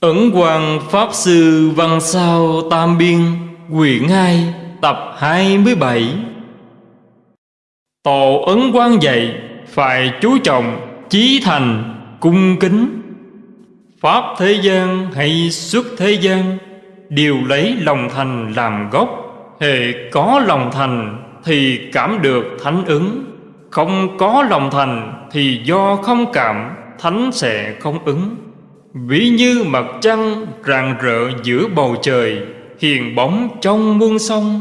Ấn Quang Pháp Sư Văn Sao Tam Biên, Quyển 2 Tập 27 Tổ Ấn Quang dạy, Phải chú trọng, Chí thành, Cung kính. Pháp thế gian hay xuất thế gian, Đều lấy lòng thành làm gốc. Hệ có lòng thành Thì cảm được thánh ứng. Không có lòng thành Thì do không cảm, Thánh sẽ không ứng. Ví như mặt trăng rạng rỡ giữa bầu trời, Hiền bóng trong muôn sông.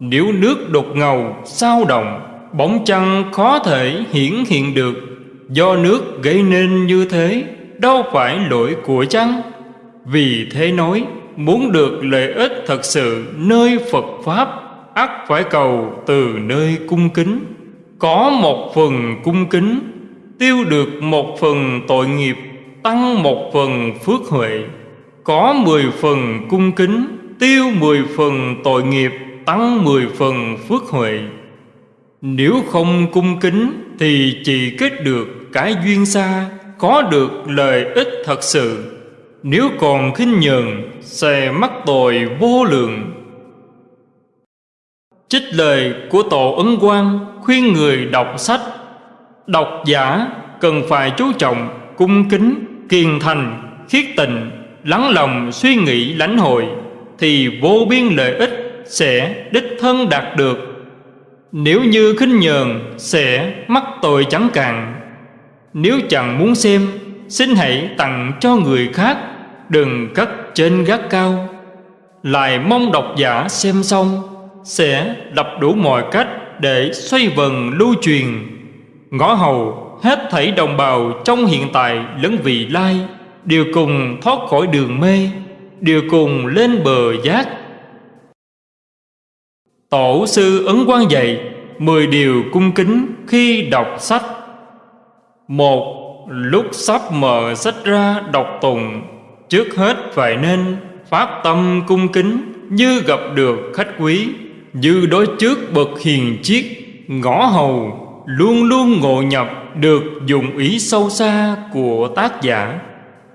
Nếu nước đục ngầu, sao động, Bóng trăng khó thể hiển hiện được. Do nước gây nên như thế, Đâu phải lỗi của trăng Vì thế nói, Muốn được lợi ích thật sự nơi Phật Pháp, ắt phải cầu từ nơi cung kính. Có một phần cung kính, Tiêu được một phần tội nghiệp tăng một phần phước huệ, có mười phần cung kính, tiêu mười phần tội nghiệp, tăng mười phần phước huệ. Nếu không cung kính thì chỉ kết được cái duyên xa, có được lợi ích thật sự. Nếu còn khinh nhường sẽ mắc tội vô lượng. Trích lời của tổ ấn quang khuyên người đọc sách, độc giả cần phải chú trọng cung kính kiên thành, khiết tịnh lắng lòng suy nghĩ lãnh hội, thì vô biên lợi ích sẽ đích thân đạt được. Nếu như khinh nhờn sẽ mắc tội chẳng cạn. Nếu chẳng muốn xem, xin hãy tặng cho người khác, đừng cất trên gác cao. Lại mong độc giả xem xong, sẽ đập đủ mọi cách để xoay vần lưu truyền. Ngõ hầu hết thảy đồng bào trong hiện tại lẫn vị lai, đều cùng thoát khỏi đường mê, đều cùng lên bờ giác. Tổ sư ấn quan dạy mười điều cung kính khi đọc sách. Một, lúc sắp mở sách ra đọc tùng trước hết phải nên phát tâm cung kính như gặp được khách quý, như đối trước bậc hiền chiết ngõ hầu luôn luôn ngộ nhập được dụng ý sâu xa của tác giả.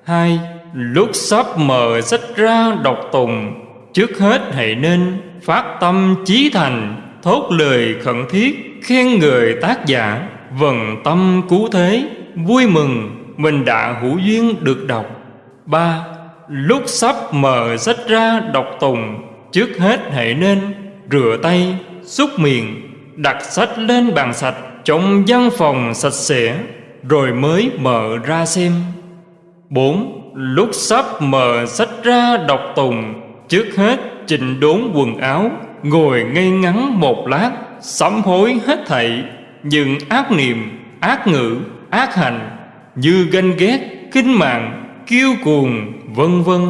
Hai, lúc sắp mở sách ra đọc tùng trước hết hãy nên phát tâm chí thành, thốt lời khẩn thiết, khen người tác giả. Vần tâm cứu thế, vui mừng, mình đã hữu duyên được đọc. Ba, lúc sắp mở sách ra đọc tùng trước hết hãy nên rửa tay, xúc miệng, đặt sách lên bàn sạch trong văn phòng sạch sẽ, rồi mới mở ra xem. Bốn, lúc sắp mở sách ra đọc tùng, trước hết chỉnh đốn quần áo, ngồi ngay ngắn một lát, sám hối hết thảy. Những ác niệm, ác ngữ, ác hành, như ganh ghét kinh mạng, kiêu cuồng, vân vân.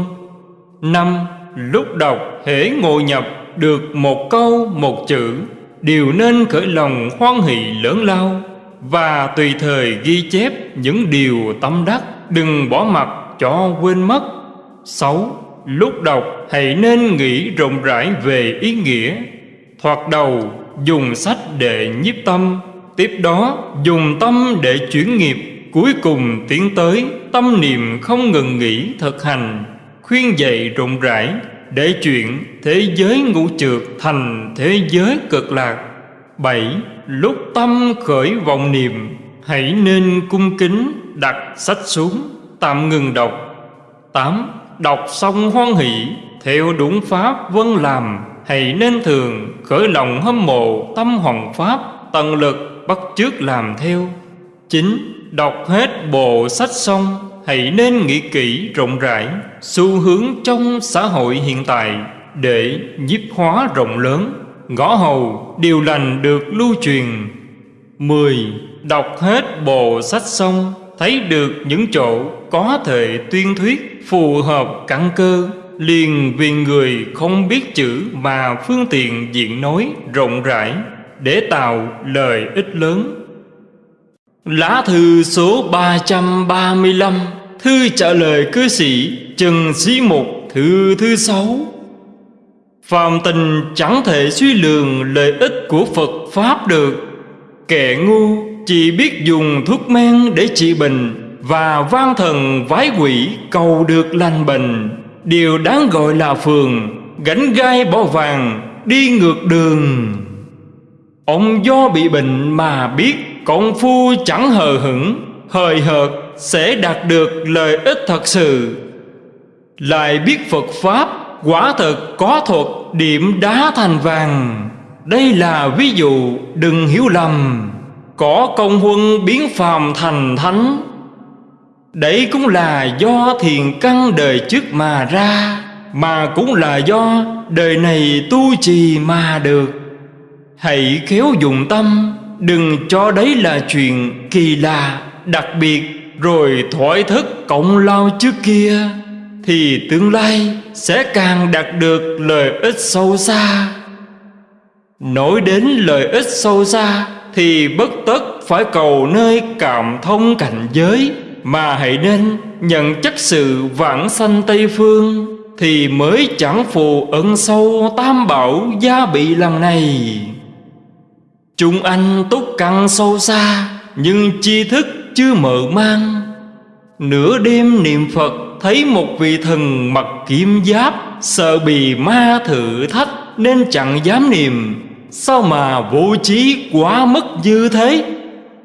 Năm, lúc đọc hễ ngồi nhập được một câu, một chữ đều nên khởi lòng hoan hỷ lớn lao và tùy thời ghi chép những điều tâm đắc, đừng bỏ mặt cho quên mất. Sáu, lúc đọc hãy nên nghĩ rộng rãi về ý nghĩa. Thoạt đầu, dùng sách để nhiếp tâm, tiếp đó dùng tâm để chuyển nghiệp. Cuối cùng tiến tới tâm niệm không ngừng nghỉ thực hành, khuyên dạy rộng rãi để chuyện thế giới ngũ trượt thành thế giới cực lạc. Bảy, lúc tâm khởi vọng niệm, hãy nên cung kính đặt sách xuống, tạm ngừng đọc. Tám, đọc xong hoan hỷ, theo đúng pháp vân làm, hãy nên thường khởi lòng hâm mộ tâm hoàng pháp, tận lực bắt chước làm theo. Chín, đọc hết bộ sách xong hãy nên nghĩ kỹ rộng rãi xu hướng trong xã hội hiện tại để nhiếp hóa rộng lớn. Ngõ hầu điều lành được lưu truyền. Mười, Đọc hết bộ sách xong, Thấy được những chỗ có thể tuyên thuyết Phù hợp căn cơ, Liền vì người không biết chữ Mà phương tiện diện nói rộng rãi Để tạo lời ích lớn. Lá thư số 335 Thư trả lời cư sĩ Trần Sĩ Mục Thư thứ sáu. Phàm tình chẳng thể suy lường lợi ích của Phật Pháp được. Kẻ ngu chỉ biết dùng thuốc men để trị bệnh Và van thần vái quỷ cầu được lành bệnh. Điều đáng gọi là phường, Gánh gai bỏ vàng, Đi ngược đường. Ông do bị bệnh mà biết, Công phu chẳng hờ hững, Hời hợt sẽ đạt được lợi ích thật sự. Lại biết Phật Pháp Quả thật có thuật điểm đá thành vàng. Đây là ví dụ đừng hiểu lầm. Có công huân biến phàm thành thánh. Đấy cũng là do thiền căn đời trước mà ra, Mà cũng là do đời này tu trì mà được. Hãy khéo dùng tâm, Đừng cho đấy là chuyện kỳ lạ, Đặc biệt rồi thoái thức cộng lao trước kia, Thì tương lai sẽ càng đạt được lợi ích sâu xa. Nói đến lợi ích sâu xa, Thì bất tất phải cầu nơi cảm thông cảnh giới, Mà hãy nên nhận chất sự vãng sanh Tây Phương, Thì mới chẳng phù ẩn sâu tam bảo gia bị lần này. Chúng anh túc căn sâu xa, Nhưng chi thức chưa mở mang. Nửa đêm niệm Phật, Thấy một vị thần mặc kim giáp, Sợ bị ma thử thách, Nên chẳng dám niệm. Sao mà vô trí quá mất như thế?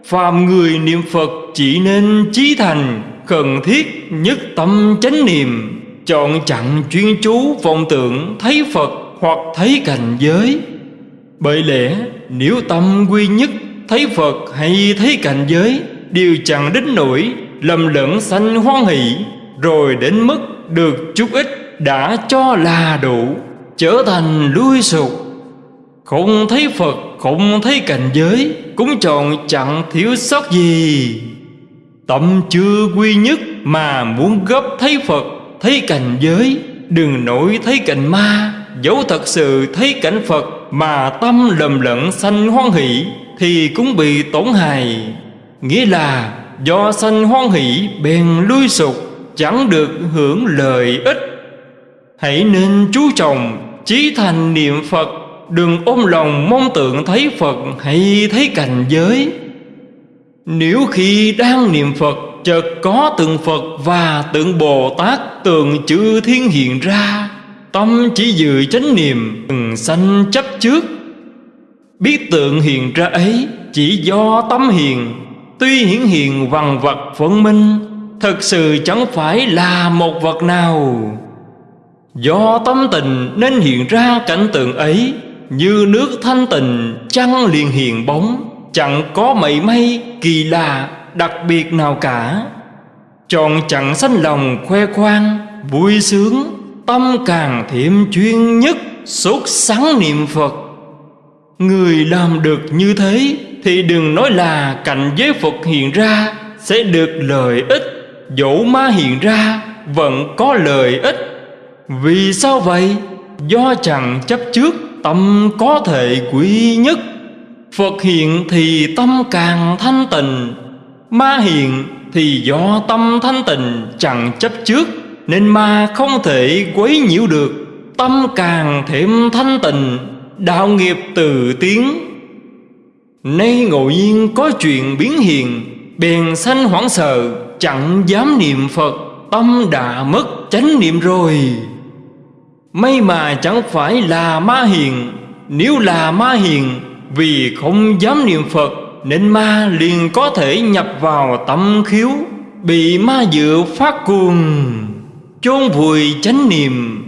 Phàm người niệm Phật chỉ nên chí thành, Cần thiết nhất tâm chánh niệm. Chọn chặn chuyên chú vọng tưởng, Thấy Phật hoặc thấy cảnh giới. Bởi lẽ, nếu tâm quy nhất, Thấy Phật hay thấy cảnh giới Đều chẳng đến nổi, Lầm lẫn sanh hoan hỷ, Rồi đến mức được chút ít Đã cho là đủ, Trở thành lui sụp. Không thấy Phật, Không thấy cảnh giới, Cũng chọn chẳng thiếu sót gì. Tâm chưa quy nhất Mà muốn gấp thấy Phật, Thấy cảnh giới, Đừng nổi thấy cảnh ma. Dẫu thật sự thấy cảnh Phật Mà tâm lầm lẫn sanh hoan hỷ, Thì cũng bị tổn hại. Nghĩa là do sanh hoan hỷ, bèn lui sụp, Chẳng được hưởng lợi ích. Hãy nên chú trọng, Chí thành niệm Phật. Đừng ôm lòng mong tượng thấy Phật Hay thấy cảnh giới. Nếu khi đang niệm Phật, Chợt có tượng Phật và tượng Bồ Tát Tượng chư thiên hiện ra, Tâm chỉ dự chánh niệm, Đừng sanh chấp trước. Biết tượng hiện ra ấy Chỉ do tâm hiền Tuy hiển hiện vằn vật phân minh, thực sự chẳng phải là một vật nào. Do tâm tình nên hiện ra cảnh tượng ấy, Như nước thanh tịnh trăng liền hiện bóng, Chẳng có mảy may kỳ lạ đặc biệt nào cả. Tròn chẳng sanh lòng khoe khoang, Vui sướng, Tâm càng thêm chuyên nhất, Sốt sắng niệm Phật. Người làm được như thế thì đừng nói là cảnh giới Phật hiện ra Sẽ được lợi ích, Dẫu ma hiện ra Vẫn có lợi ích Vì sao vậy? Do chẳng chấp trước Tâm có thể quý nhất Phật hiện thì tâm càng thanh tịnh, Ma hiện thì do tâm thanh tịnh chẳng chấp trước, Nên ma không thể quấy nhiễu được, Tâm càng thêm thanh tịnh, Đạo nghiệp từ tiếng Nay ngộ nhiên có chuyện biến hiện Bèn sanh hoảng sợ, Chẳng dám niệm Phật, Tâm đã mất chánh niệm rồi. May mà chẳng phải là ma hiền, Nếu là ma hiền, Vì không dám niệm Phật, Nên ma liền có thể nhập vào tâm khiếu, Bị ma dựa phát cuồng, chôn vùi chánh niệm.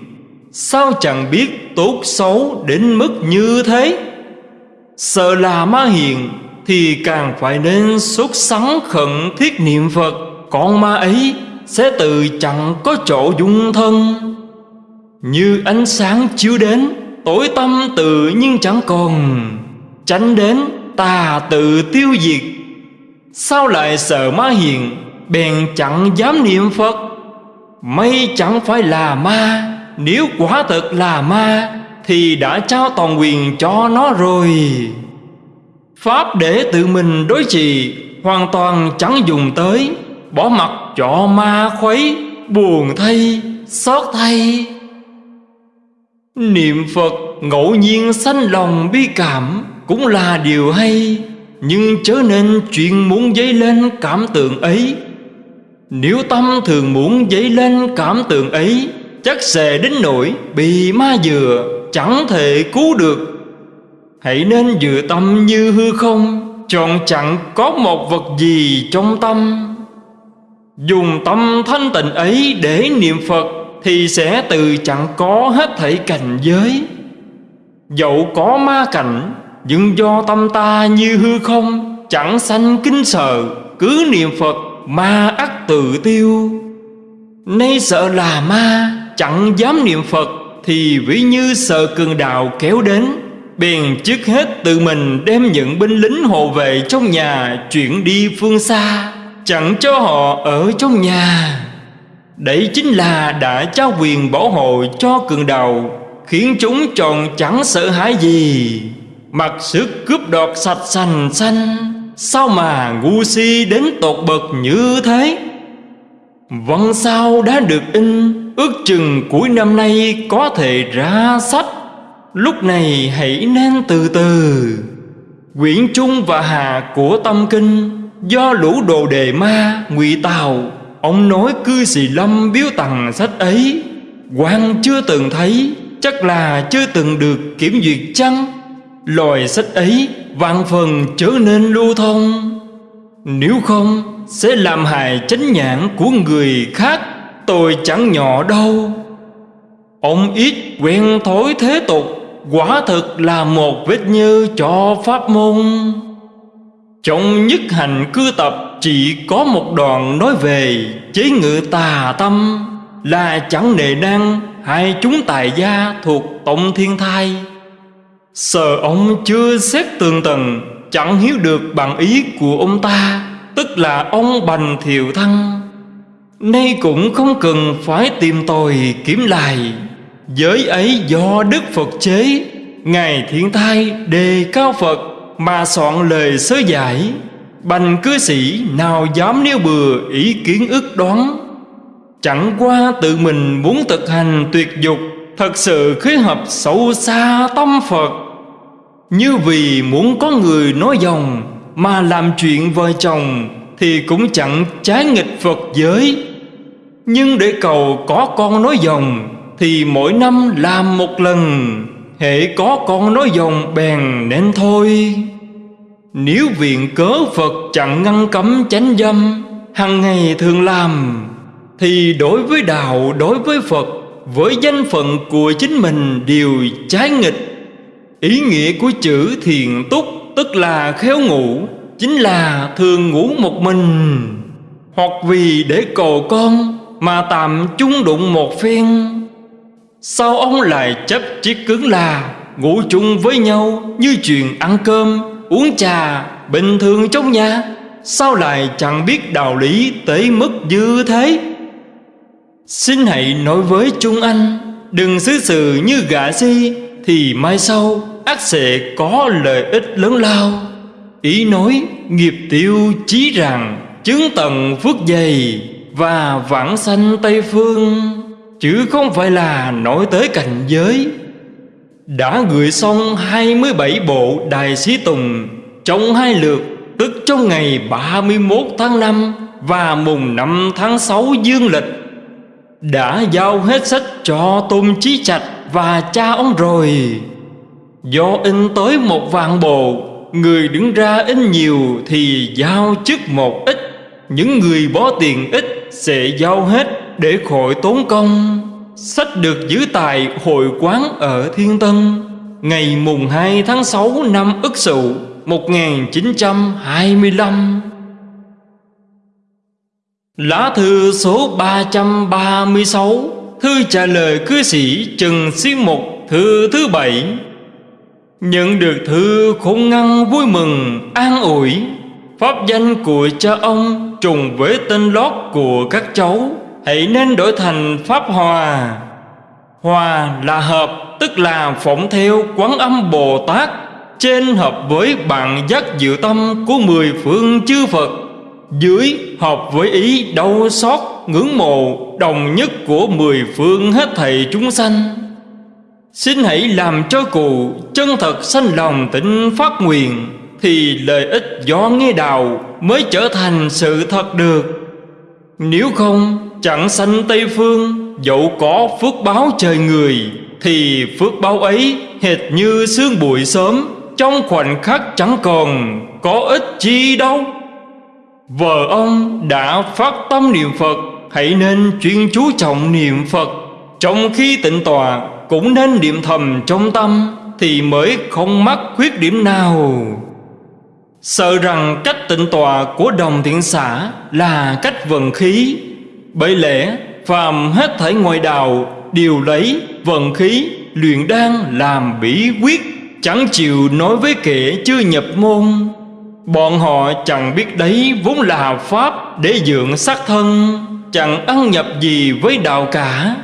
Sao chẳng biết tốt xấu đến mức như thế? Sợ là ma hiền Thì càng phải nên xuất sắng khẩn thiết niệm Phật. Còn ma ấy sẽ tự chẳng có chỗ dung thân. Như ánh sáng chiếu đến, Tối tâm tự nhưng chẳng còn. Tránh đến tà tự tiêu diệt. Sao lại sợ ma hiền, Bèn chẳng dám niệm Phật? Mây chẳng phải là ma, nếu quả thật là ma thì đã trao toàn quyền cho nó rồi. Pháp để tự mình đối trị Hoàn toàn chẳng dùng tới Bỏ mặt cho ma khuấy Buồn thay, xót thay. Niệm Phật ngẫu nhiên sanh lòng bi cảm Cũng là điều hay Nhưng chớ nên chuyện muốn dấy lên cảm tượng ấy. Nếu tâm thường muốn dấy lên cảm tưởng ấy Chắc sẽ đến nỗi bị ma dừa. Chẳng thể cứu được. Hãy nên dự tâm như hư không, Chọn chẳng có một vật gì trong tâm. Dùng tâm thanh tịnh ấy để niệm Phật Thì sẽ từ chẳng có hết thảy cảnh giới. Dẫu có ma cảnh, Nhưng do tâm ta như hư không, Chẳng sanh kinh sợ, Cứ niệm Phật ma ắt tự tiêu. Nay sợ là ma, Chẳng dám niệm Phật. Thì ví như sợ cường đạo kéo đến, Bèn trước hết tự mình đem những binh lính hộ vệ trong nhà Chuyển đi phương xa, Chẳng cho họ ở trong nhà. Đấy chính là đã trao quyền bảo hộ cho cường đạo, Khiến chúng tròn chẳng sợ hãi gì. Mặc sức cướp đoạt sạch sành xanh, Sao mà ngu si đến tột bậc như thế? Văn sao đã được in, Ước chừng cuối năm nay có thể ra sách. Lúc này hãy nên từ từ. Quyển Trung và Hà của Tâm Kinh Do lũ đồ đề ma, ngụy Tào, Ông nói cư sĩ Lâm biếu tặng sách ấy. Quan chưa từng thấy, Chắc là chưa từng được kiểm duyệt chăng? Loài sách ấy vạn phần trở nên lưu thông. Nếu không, sẽ làm hại chánh nhãn của người khác, Tôi chẳng nhỏ đâu. Ông ít quen thối thế tục, Quả thực là một vết như cho pháp môn. Trong nhất hành cư tập, Chỉ có một đoạn nói về Chế ngự tà tâm, Là chẳng nề năng Hai chúng tài gia thuộc tổng thiên thai. Sợ ông chưa xét tường tầng Chẳng hiểu được bằng ý của ông ta, Tức là ông bành thiệu thăng. Nay cũng không cần phải tìm tòi kiếm lại. Giới ấy do Đức Phật chế, Ngài thiện thai đề cao Phật Mà soạn lời sớ giải. Bành cư sĩ nào dám nêu bừa ý kiến ức đoán? Chẳng qua tự mình muốn thực hành tuyệt dục, Thật sự khế hợp sâu xa tâm Phật. Như vì muốn có người nói dòng Mà làm chuyện vợ chồng Thì cũng chẳng trái nghịch Phật giới. Nhưng để cầu có con nói dòng Thì mỗi năm làm một lần Hệ có con nói dòng bèn nên thôi. Nếu viện cớ Phật chẳng ngăn cấm chánh dâm hằng ngày thường làm Thì đối với đạo, đối với Phật Với danh phận của chính mình đều trái nghịch. Ý nghĩa của chữ thiền túc Tức là khéo ngủ, Chính là thường ngủ một mình. Hoặc vì để cầu con Mà tạm chung đụng một phen. Sao ông lại chấp chiếc cứng là Ngủ chung với nhau Như chuyện ăn cơm, Uống trà Bình thường trong nhà? Sao lại chẳng biết đạo lý tới mức như thế? Xin hãy nói với Trung Anh, Đừng xứ sự như gã si Thì mai sau ác sẽ có lợi ích lớn lao. Ý nói, nghiệp tiêu chí rằng Chứng tận phước dày Và vãng sanh Tây Phương, Chứ không phải là nói tới cảnh giới. Đã gửi xong 27 bộ Đài Sĩ Tùng, Trong hai lượt, Tức trong ngày 31 tháng 5 Và mùng 5 tháng 6 dương lịch, Đã giao hết sách cho Tôn Chí Trạch Và cha ông rồi. Do in tới một vạn bộ Người đứng ra in nhiều Thì giao chức một ít. Những người bỏ tiền ít Sẽ giao hết để khỏi tốn công. Sách được giữ tại hội quán ở Thiên Tân, Ngày mùng 2 tháng 6 năm Ất Sửu 1925 Lá thư số 336 Thư trả lời cư sĩ Trần Xuyên Mục Thư thứ bảy. Nhận được thư khôn ngăn vui mừng, an ủi. Pháp danh của cha ông trùng với tên lót của các cháu, Hãy nên đổi thành Pháp Hòa Hòa là hợp, Tức là phỏng theo quán âm Bồ Tát, Trên hợp với bạn giác dự tâm Của mười phương chư Phật. Dưới hợp với ý đau xót, Ngưỡng mộ, đồng nhất của mười phương hết thầy chúng sanh. Xin hãy làm cho cụ chân thật sanh lòng tịnh phát nguyện, Thì lợi ích do nghe đạo mới trở thành sự thật được. Nếu không, chẳng sanh Tây Phương, Dẫu có phước báo trời người, Thì phước báo ấy hệt như sương bụi sớm, Trong khoảnh khắc chẳng còn có ích chi đâu. Vợ ông đã phát tâm niệm Phật, Hãy nên chuyên chú trọng niệm Phật. Trong khi tịnh tòa cũng nên niệm thầm trong tâm Thì mới không mắc khuyết điểm nào. Sợ rằng cách tịnh tòa của đồng thiện xã Là cách vận khí. Bởi lẽ, phàm hết thảy ngoại đạo Đều lấy vận khí, luyện đan làm bí quyết, Chẳng chịu nói với kẻ chưa nhập môn. Bọn họ chẳng biết đấy vốn là pháp để dưỡng xác thân, Chẳng ăn nhập gì với đạo cả.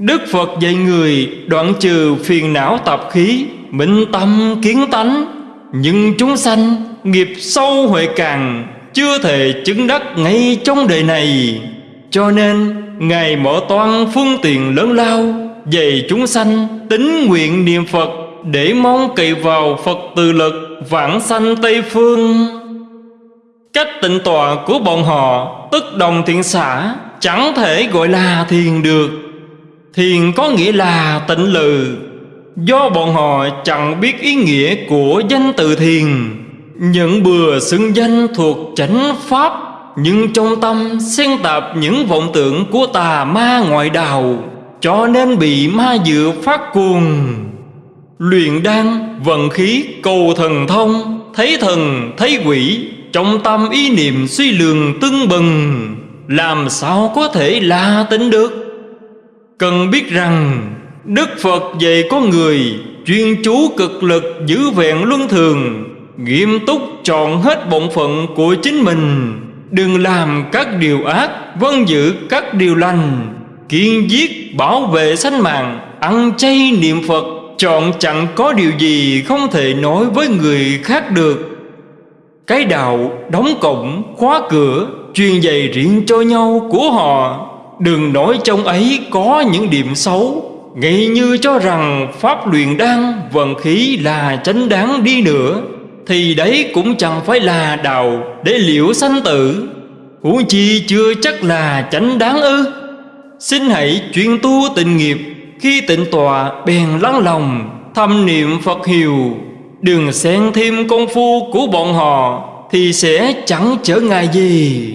Đức Phật dạy người đoạn trừ phiền não tập khí, Minh tâm kiến tánh. Nhưng chúng sanh nghiệp sâu huệ càng, Chưa thể chứng đắc ngay trong đời này. Cho nên, Ngài mở toan phương tiện lớn lao, Dạy chúng sanh tính nguyện niệm Phật Để mong cậy vào Phật từ lực vãng sanh Tây Phương. Cách tịnh tọa của bọn họ Tức đồng thiện xã Chẳng thể gọi là thiền được. Thiền có nghĩa là tịnh lự Do bọn họ chẳng biết ý nghĩa của danh từ thiền. Những bừa xưng danh thuộc chánh pháp, Nhưng trong tâm xen tạp những vọng tưởng của tà ma ngoại đạo, Cho nên bị ma dựa phát cuồng. Luyện đan, vận khí, cầu thần thông, Thấy thần, thấy quỷ, Trong tâm ý niệm suy lường tưng bừng. Làm sao có thể la tính được? Cần biết rằng, Đức Phật dạy có người Chuyên chú cực lực giữ vẹn luân thường, Nghiêm túc chọn hết bổn phận của chính mình. Đừng làm các điều ác Vâng giữ các điều lành, Kiên giết, bảo vệ sanh mạng, Ăn chay niệm Phật, Chọn chẳng có điều gì không thể nói với người khác được. Cái đạo đóng cổng khóa cửa, Truyền dạy riêng cho nhau của họ. Đừng nói trong ấy có những điểm xấu. Nghĩ như cho rằng pháp luyện đan vận khí là chánh đáng đi nữa, Thì đấy cũng chẳng phải là đạo để liễu sanh tử. Huống chi chưa chắc là chánh đáng ư. Xin hãy chuyên tu tình nghiệp, Khi tịnh tọa bèn lắng lòng, Thâm niệm Phật hiệu. Đừng xen thêm công phu của bọn họ, Thì sẽ chẳng trở ngại gì.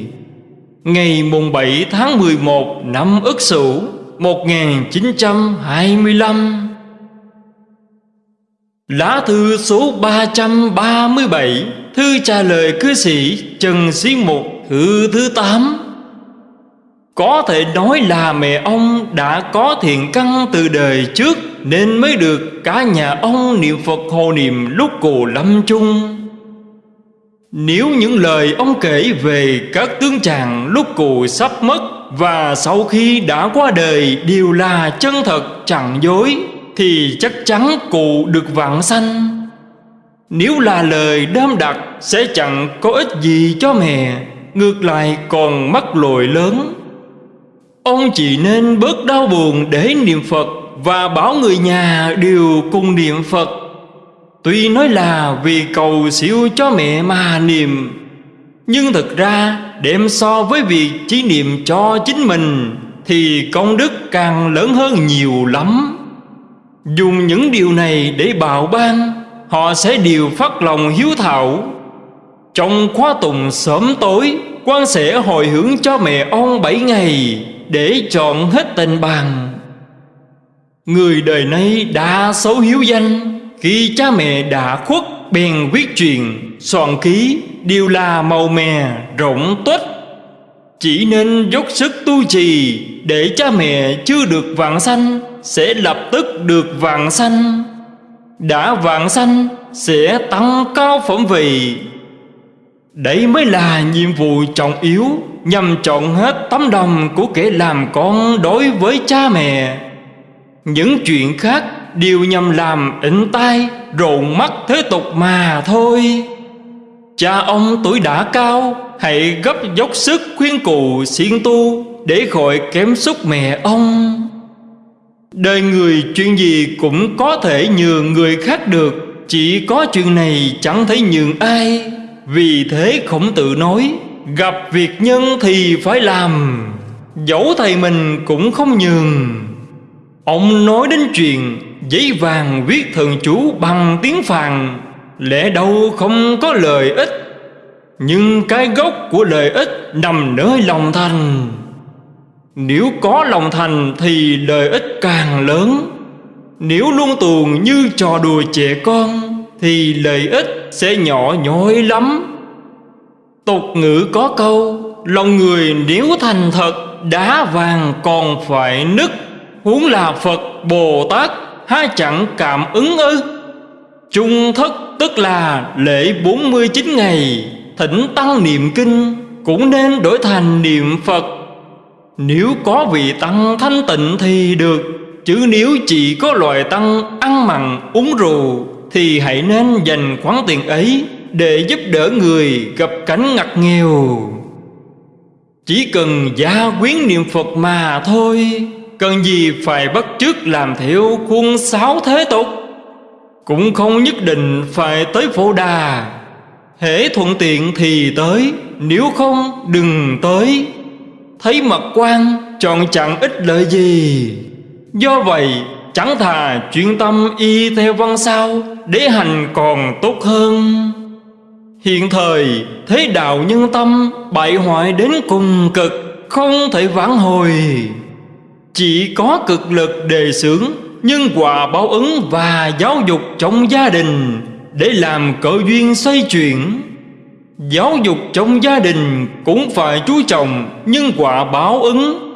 Ngày mùng 7 tháng 11 năm Ất Sửu 1925 Lá thư số 337 Thư trả lời cư sĩ Trần Sĩ Mục, thư thứ 8 Có thể nói là mẹ ông đã có thiện căn từ đời trước Nên mới được cả nhà ông niệm Phật hồ niệm lúc cù lâm chung nếu những lời ông kể về các tướng chàng lúc cụ sắp mất Và sau khi đã qua đời đều là chân thật, chẳng dối, Thì chắc chắn cụ được vạn sanh. Nếu là lời đam đặc, sẽ chẳng có ích gì cho mẹ, Ngược lại còn mắc lỗi lớn. Ông chỉ nên bớt đau buồn để niệm Phật Và bảo người nhà đều cùng niệm Phật. Tuy nói là vì cầu siêu cho mẹ mà niệm Nhưng thực ra đem so với việc chỉ niệm cho chính mình Thì công đức càng lớn hơn nhiều lắm. Dùng những điều này để bào ban, Họ sẽ đều phát lòng hiếu thảo. Trong khóa tùng sớm tối, quan sẽ hồi hướng cho mẹ ông bảy ngày Để chọn hết tình bằng Người đời nay đã xấu hiếu danh khi cha mẹ đã khuất bèn viết truyền Soạn ký đều là màu mè rộng tuếch. Chỉ nên dốc sức tu trì Để cha mẹ chưa được vạn sanh Sẽ lập tức được vạn sanh. Đã vạn sanh sẽ tăng cao phẩm vị. Đấy mới là nhiệm vụ trọng yếu, Nhằm chọn hết tấm lòng của kẻ làm con đối với cha mẹ. Những chuyện khác đều nhằm làm ịnh tai, rộn mắt thế tục mà thôi. Cha ông tuổi đã cao, hãy gấp dốc sức khuyên cụ siêng tu để khỏi kém xúc mẹ ông. Đời người chuyện gì cũng có thể nhường người khác được, chỉ có chuyện này chẳng thấy nhường ai. Vì thế khổng tự nói, Gặp việc nhân thì phải làm. Dẫu thầy mình cũng không nhường. Ông nói đến chuyện Giấy vàng viết thần chú bằng tiếng phàn Lẽ đâu không có lợi ích? Nhưng cái gốc của lợi ích nằm nơi lòng thành. Nếu có lòng thành thì lợi ích càng lớn. Nếu luôn tuồng như trò đùa trẻ con Thì lợi ích sẽ nhỏ nhoi lắm. Tục ngữ có câu, Lòng người nếu thành thật, Đá vàng còn phải nứt. Huống là Phật Bồ Tát Há chẳng cảm ứng ư? Trung thất tức là lễ 49 ngày. Thỉnh tăng niệm kinh Cũng nên đổi thành niệm Phật. Nếu có vị tăng thanh tịnh thì được, Chứ nếu chỉ có loại tăng ăn mặn, uống rượu Thì hãy nên dành khoản tiền ấy Để giúp đỡ người gặp cảnh ngặt nghèo. Chỉ cần gia quyến niệm Phật mà thôi. Cần gì phải bắt chước làm theo khuôn sáo thế tục? Cũng không nhất định phải tới phổ đà. Hễ thuận tiện thì tới, Nếu không đừng tới. Thấy mặt quan, chọn chẳng ích lợi gì. Do vậy, chẳng thà chuyên tâm y theo văn sao, Để hành còn tốt hơn. Hiện thời, thế đạo nhân tâm Bại hoại đến cùng cực, Không thể vãn hồi chỉ có cực lực đề xướng, nhưng quả báo ứng và giáo dục trong gia đình Để làm cỡ duyên xoay chuyển. Giáo dục trong gia đình cũng phải chú trọng, nhưng quả báo ứng.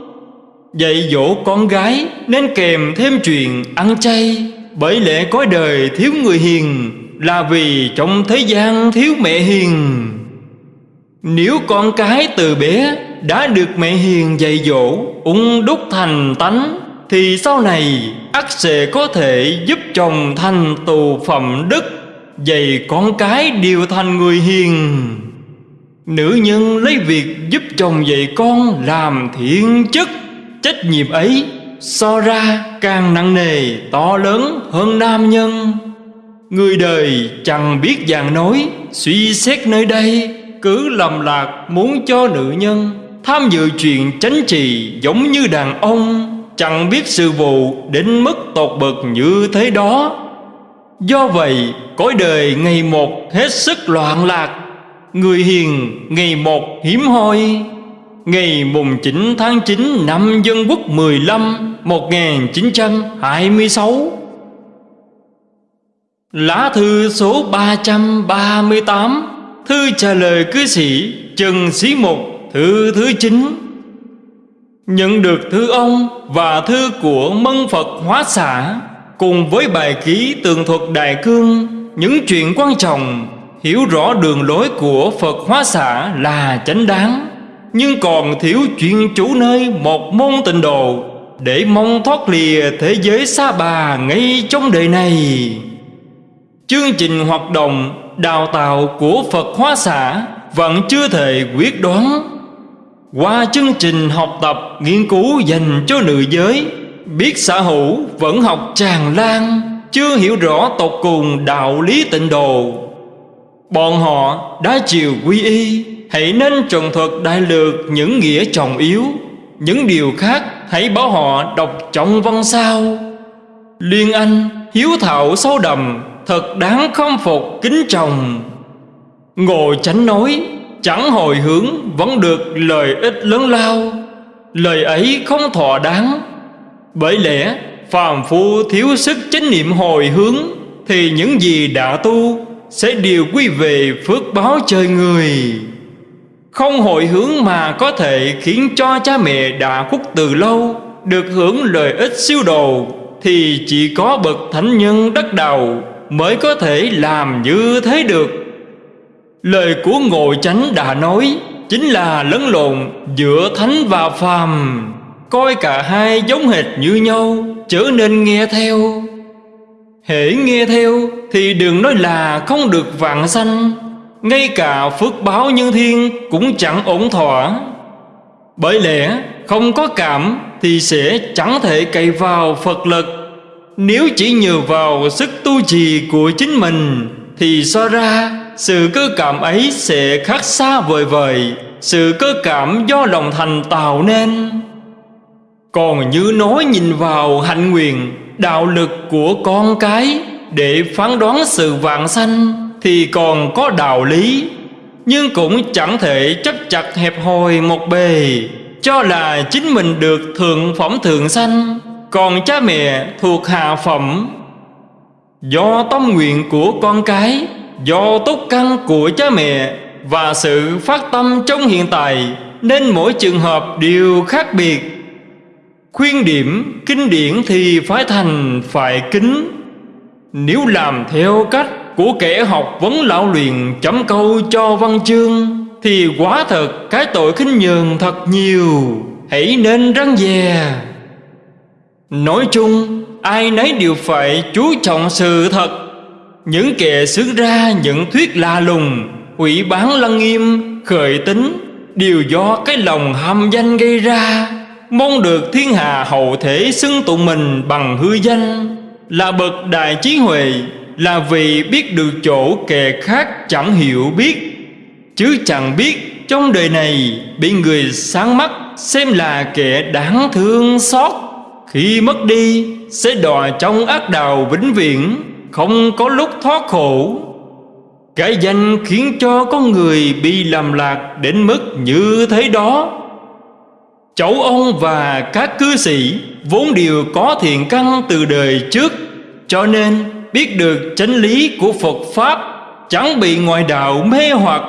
Dạy dỗ con gái nên kèm thêm chuyện ăn chay, Bởi lẽ có đời thiếu người hiền Là vì trong thế gian thiếu mẹ hiền. Nếu con cái từ bé đã được mẹ hiền dạy dỗ ung đúc thành tánh, thì sau này ắt sẽ có thể giúp chồng thành tù phẩm đức, dạy con cái đều thành người hiền. Nữ nhân lấy việc giúp chồng dạy con làm thiện chức, trách nhiệm ấy so ra càng nặng nề, to lớn hơn nam nhân. Người đời chẳng biết dạng nói, suy xét nơi đây cứ lầm lạc muốn cho nữ nhân. Tham dự chuyện chánh trì giống như đàn ông, Chẳng biết sự vụ đến mức tột bậc như thế đó. Do vậy, cõi đời ngày một hết sức loạn lạc. Người hiền ngày một hiếm hoi. Ngày mùng 9 tháng 9 năm Dân Quốc 15 1926 Lá thư số 338 Thư trả lời cư sĩ Trần Sĩ Mục Thư thứ 9 Nhận được thư ông và thư của Mân Phật Hóa Xã Cùng với bài ký tường thuật Đại Cương, Những chuyện quan trọng, Hiểu rõ đường lối của Phật Hóa Xã là chánh đáng. Nhưng còn thiếu chuyện chủ nơi một môn tịnh độ, Để mong thoát lìa thế giới xa bà ngay trong đời này. Chương trình hoạt động đào tạo của Phật Hóa Xã Vẫn chưa thể quyết đoán. Qua chương trình học tập, nghiên cứu dành cho nữ giới, Biết xã hữu vẫn học tràn lan, Chưa hiểu rõ tột cùng đạo lý tịnh độ. Bọn họ đã chiều quy y, Hãy nên trần thuật đại lược những nghĩa trọng yếu. Những điều khác hãy bảo họ đọc trọng văn sao. Liên Anh, hiếu thảo sâu đầm Thật đáng khâm phục, kính trọng Ngồi chánh nói, Chẳng hồi hướng, vẫn được lợi ích lớn lao. Lời ấy không thọ đáng. Bởi lẽ, phàm phu thiếu sức chánh niệm hồi hướng, Thì những gì đã tu Sẽ đều quy về phước báo trời người. Không hồi hướng mà có thể khiến cho cha mẹ đã khuất từ lâu, Được hưởng lợi ích siêu đồ Thì chỉ có bậc thánh nhân đất đầu Mới có thể làm như thế được. Lời của Ngồi Chánh đã nói, Chính là lẫn lộn giữa thánh và phàm. Coi cả hai giống hệt như nhau Trở nên nghe theo. Hễ nghe theo Thì đừng nói là không được vạn sanh, Ngay cả phước báo như thiên Cũng chẳng ổn thỏa. Bởi lẽ không có cảm Thì sẽ chẳng thể cậy vào Phật lực. Nếu chỉ nhờ vào sức tu trì của chính mình, Thì so ra, sự cơ cảm ấy sẽ khác xa vời vời. Sự cơ cảm do lòng thành tạo nên. Còn như nói nhìn vào hạnh nguyện, Đạo lực của con cái, Để phán đoán sự vạn sanh, Thì còn có đạo lý. Nhưng cũng chẳng thể chấp chặt hẹp hòi một bề, Cho là chính mình được thượng phẩm thượng sanh. Còn cha mẹ thuộc hạ phẩm. Do tâm nguyện của con cái, Do tốt căn của cha mẹ Và sự phát tâm trong hiện tại, Nên mỗi trường hợp đều khác biệt. Khuyên điểm, kinh điển thì phải thành, phải kính. Nếu làm theo cách của kẻ học vấn lão luyện chấm câu cho văn chương, Thì quá thật cái tội khinh nhường thật nhiều. Hãy nên răng dè. Nói chung ai nấy đều phải chú trọng sự thật. Những kẻ xướng ra những thuyết la lùng Hủy bán lăng nghiêm, khởi tính Đều do cái lòng ham danh gây ra. Mong được thiên hạ hậu thể xưng tụng mình bằng hư danh. Là bậc đại trí huệ Là vì biết được chỗ kẻ khác chẳng hiểu biết. Chứ chẳng biết trong đời này Bị người sáng mắt xem là kẻ đáng thương xót. Khi mất đi, sẽ đọa trong ác đào vĩnh viễn, Không có lúc thoát khổ. Cái danh khiến cho con người bị làm lạc đến mức như thế đó. Cháu ông và các cư sĩ vốn đều có thiện căn từ đời trước, Cho nên biết được chánh lý của Phật Pháp Chẳng bị ngoại đạo mê hoặc.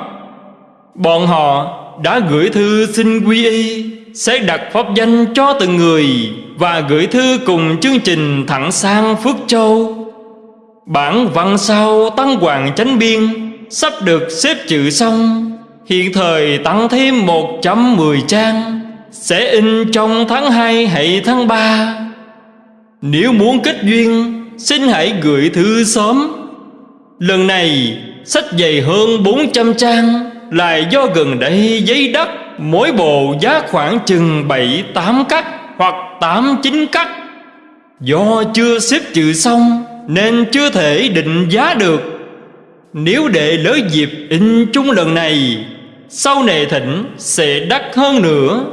Bọn họ đã gửi thư xin quy y sẽ đặt pháp danh cho từng người Và gửi thư cùng chương trình thẳng sang Phước Châu. Bản văn sau Tăng Hoàng Chánh Biên Sắp được xếp chữ xong. Hiện thời tăng thêm 110 trang, sẽ in trong tháng 2 hay tháng 3 Nếu muốn kết duyên, Xin hãy gửi thư sớm. Lần này, sách dày hơn 400 trang Là do gần đây giấy đất Mỗi bộ giá khoảng chừng 7-8 cắt Hoặc 8-9 cắt. Do chưa xếp chữ xong Nên chưa thể định giá được. Nếu để lỡ dịp in chung lần này, Sau này thỉnh sẽ đắt hơn nữa.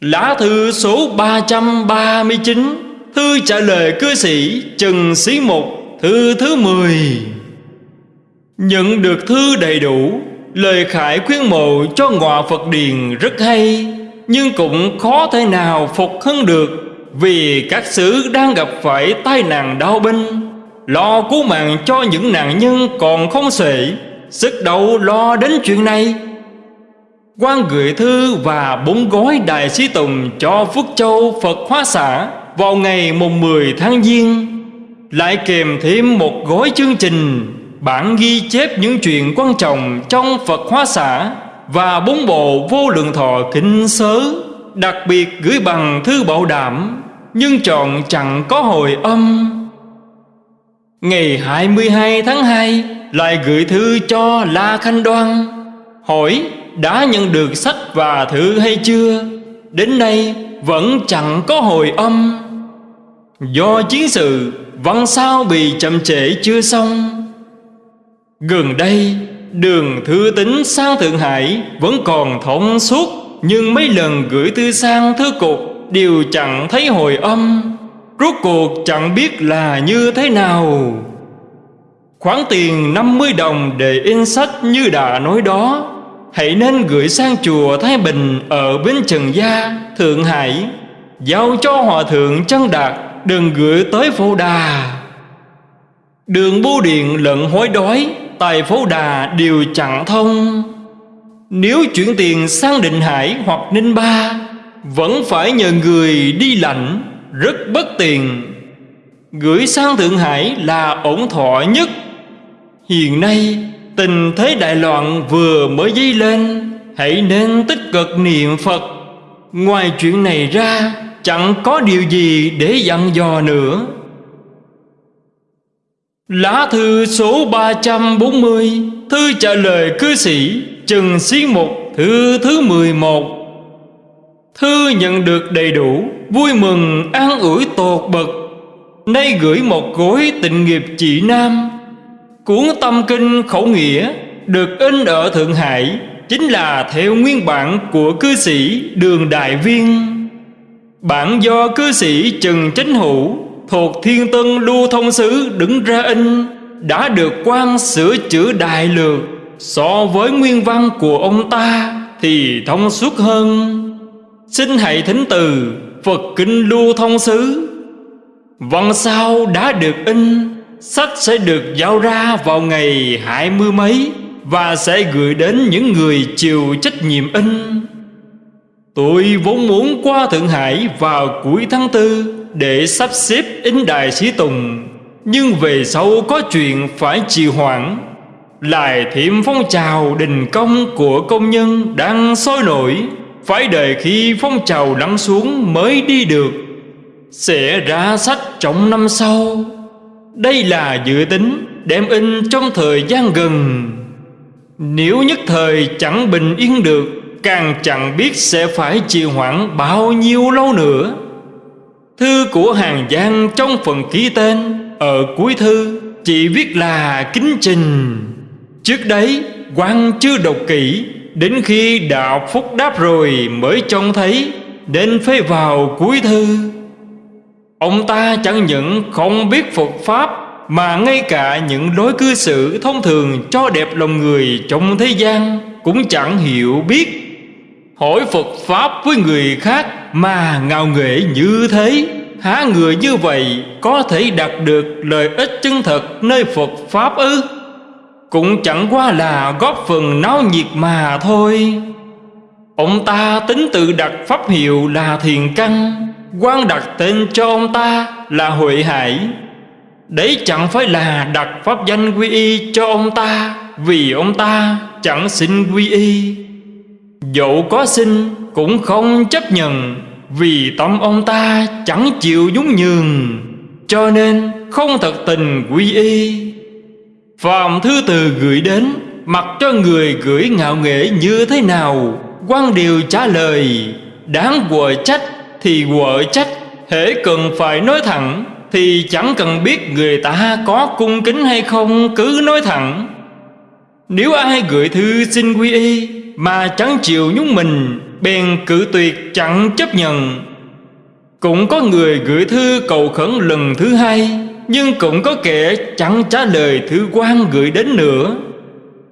Lá thư số 339 Thư trả lời cư sĩ Trần Sĩ Mục Thư thứ 10 Nhận được thư đầy đủ Lời khải khuyến mộ cho ngọa Phật Điền rất hay, Nhưng cũng khó thể nào phục hơn được Vì các xứ đang gặp phải tai nạn đau binh Lo cứu mạng cho những nạn nhân còn không xuể, Sức đầu lo đến chuyện này. Quan gửi thư và bốn gói đại sĩ tùng cho Phước Châu, Phật Hóa Xã vào ngày mùng 10 tháng Giêng. Lại kèm thêm một gói chương trình bản ghi chép những chuyện quan trọng trong Phật Hóa Xã và bốn bộ vô lượng thọ kinh sớ, đặc biệt gửi bằng thư bảo đảm, nhưng chọn chẳng có hồi âm. Ngày 22 tháng 2 lại gửi thư cho La Khanh Đoan, hỏi đã nhận được sách và thư hay chưa? Đến nay vẫn chẳng có hồi âm. Do chiến sự, văn sao bị chậm trễ chưa xong. Gần đây đường thư tính sang Thượng Hải Vẫn còn thông suốt Nhưng mấy lần gửi thư sang thư cục Đều chẳng thấy hồi âm. Rốt cuộc chẳng biết là như thế nào. Khoản tiền 50 đồng để in sách như đã nói đó Hãy nên gửi sang chùa Thái Bình Ở Bến Trần Gia, Thượng Hải. Giao cho Hòa Thượng Chân Đạt Đừng gửi tới Phổ Đà. Đường bưu điện lận hối đói Tại phố Đà đều chẳng thông. Nếu chuyển tiền sang Định Hải hoặc Ninh Ba, Vẫn phải nhờ người đi lãnh Rất bất tiền Gửi sang Thượng Hải là ổn thọ nhất. Hiện nay, Tình thế đại loạn vừa mới dấy lên, Hãy nên tích cực niệm Phật. Ngoài chuyện này ra, Chẳng có điều gì để dặn dò nữa. Lá thư số 340 Thư trả lời cư sĩ Trần Xí Mục Thư thứ 11 Thư nhận được đầy đủ, Vui mừng, an ủi tột bậc. Nay gửi một gối tịnh nghiệp chị Nam. Cuốn tâm kinh khẩu nghĩa, được in ở Thượng Hải, Chính là theo nguyên bản của cư sĩ Đường Đại Viên. Bản do cư sĩ Trần Chánh Hữu Thuộc Thiên Tân Lưu Thông Sứ đứng ra in, Đã được quan sửa chữa đại lược So với nguyên văn của ông ta Thì thông suốt hơn. Xin hãy thính từ Phật Kinh Lưu Thông Sứ Văn sau đã được in Sách sẽ được giao ra vào ngày hai mươi mấy Và sẽ gửi đến những người chịu trách nhiệm in. Tôi vốn muốn qua Thượng Hải vào cuối tháng tư để sắp xếp in đài sĩ tùng. Nhưng về sau có chuyện phải trì hoãn. Lại thêm phong trào đình công của công nhân đang sôi nổi. Phải đợi khi phong trào lắng xuống mới đi được. Sẽ ra sách trong năm sau. Đây là dự tính đem in trong thời gian gần. Nếu nhất thời chẳng bình yên được, Càng chẳng biết sẽ phải trì hoãn bao nhiêu lâu nữa. Thư của Hàng Giang trong phần ký tên. Ở cuối thư, chỉ viết là kính trình. Trước đấy quan chưa đọc kỹ. Đến khi đạo phúc đáp rồi mới trông thấy. Nên phê vào cuối thư. Ông ta chẳng những không biết Phật Pháp, Mà ngay cả những đối cư xử thông thường cho đẹp lòng người trong thế gian Cũng chẳng hiểu biết. Hỏi Phật Pháp với người khác mà ngạo nghệ như thế, Há người như vậy có thể đạt được lợi ích chân thật nơi Phật Pháp ư? Cũng chẳng qua là góp phần náo nhiệt mà thôi. Ông ta tính tự đặt pháp hiệu là thiền căn quan đặt tên cho ông ta là Huệ Hải. Đấy chẳng phải là đặt pháp danh quy y cho ông ta, Vì ông ta chẳng xin quy y. Dẫu có xin cũng không chấp nhận. Vì tâm ông ta chẳng chịu nhún nhường, Cho nên không thật tình quy y. Phạm thư từ gửi đến, Mặc cho người gửi ngạo nghệ như thế nào quan điều trả lời, Đáng quở trách thì quở trách, Hễ cần phải nói thẳng Thì chẳng cần biết người ta có cung kính hay không, Cứ nói thẳng. Nếu ai gửi thư xin quy y mà chẳng chịu nhúng mình bèn cử tuyệt chẳng chấp nhận. Cũng có người gửi thư cầu khẩn lần thứ hai, nhưng cũng có kẻ chẳng trả lời thư quan gửi đến nữa.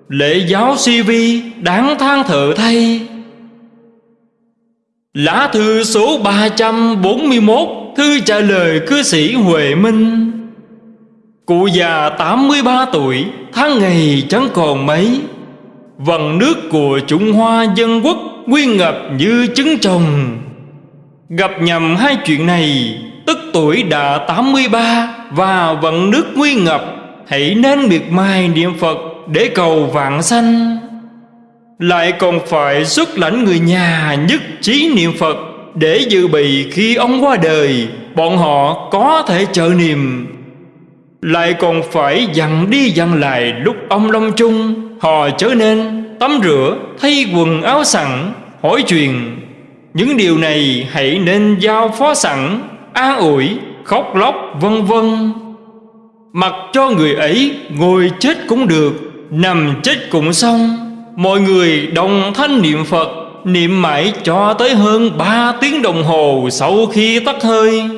Lễ giáo si vi đáng than thở thay. Lá thư số 341 thư trả lời cư sĩ Huệ Minh. Cụ già 83 tuổi, Tháng ngày chẳng còn mấy. Vần nước của Trung Hoa dân quốc Nguyên ngập như trứng trồng. Gặp nhầm hai chuyện này, Tức tuổi đã 83 Và vận nước nguyên ngập, Hãy nên miệt mài niệm Phật Để cầu vạn sanh. Lại còn phải xuất lãnh người nhà Nhất trí niệm Phật Để dự bị khi ông qua đời, Bọn họ có thể trợ niệm. Lại còn phải dặn đi dặn lại Lúc ông Long Trung, Họ trở nên tắm rửa Thay quần áo sẵn Hỏi chuyện. Những điều này hãy nên giao phó sẵn An ủi, khóc lóc vân vân. Mặc cho người ấy ngồi chết cũng được Nằm chết cũng xong. Mọi người đồng thanh niệm Phật Niệm mãi cho tới hơn ba tiếng đồng hồ Sau khi tắt hơi.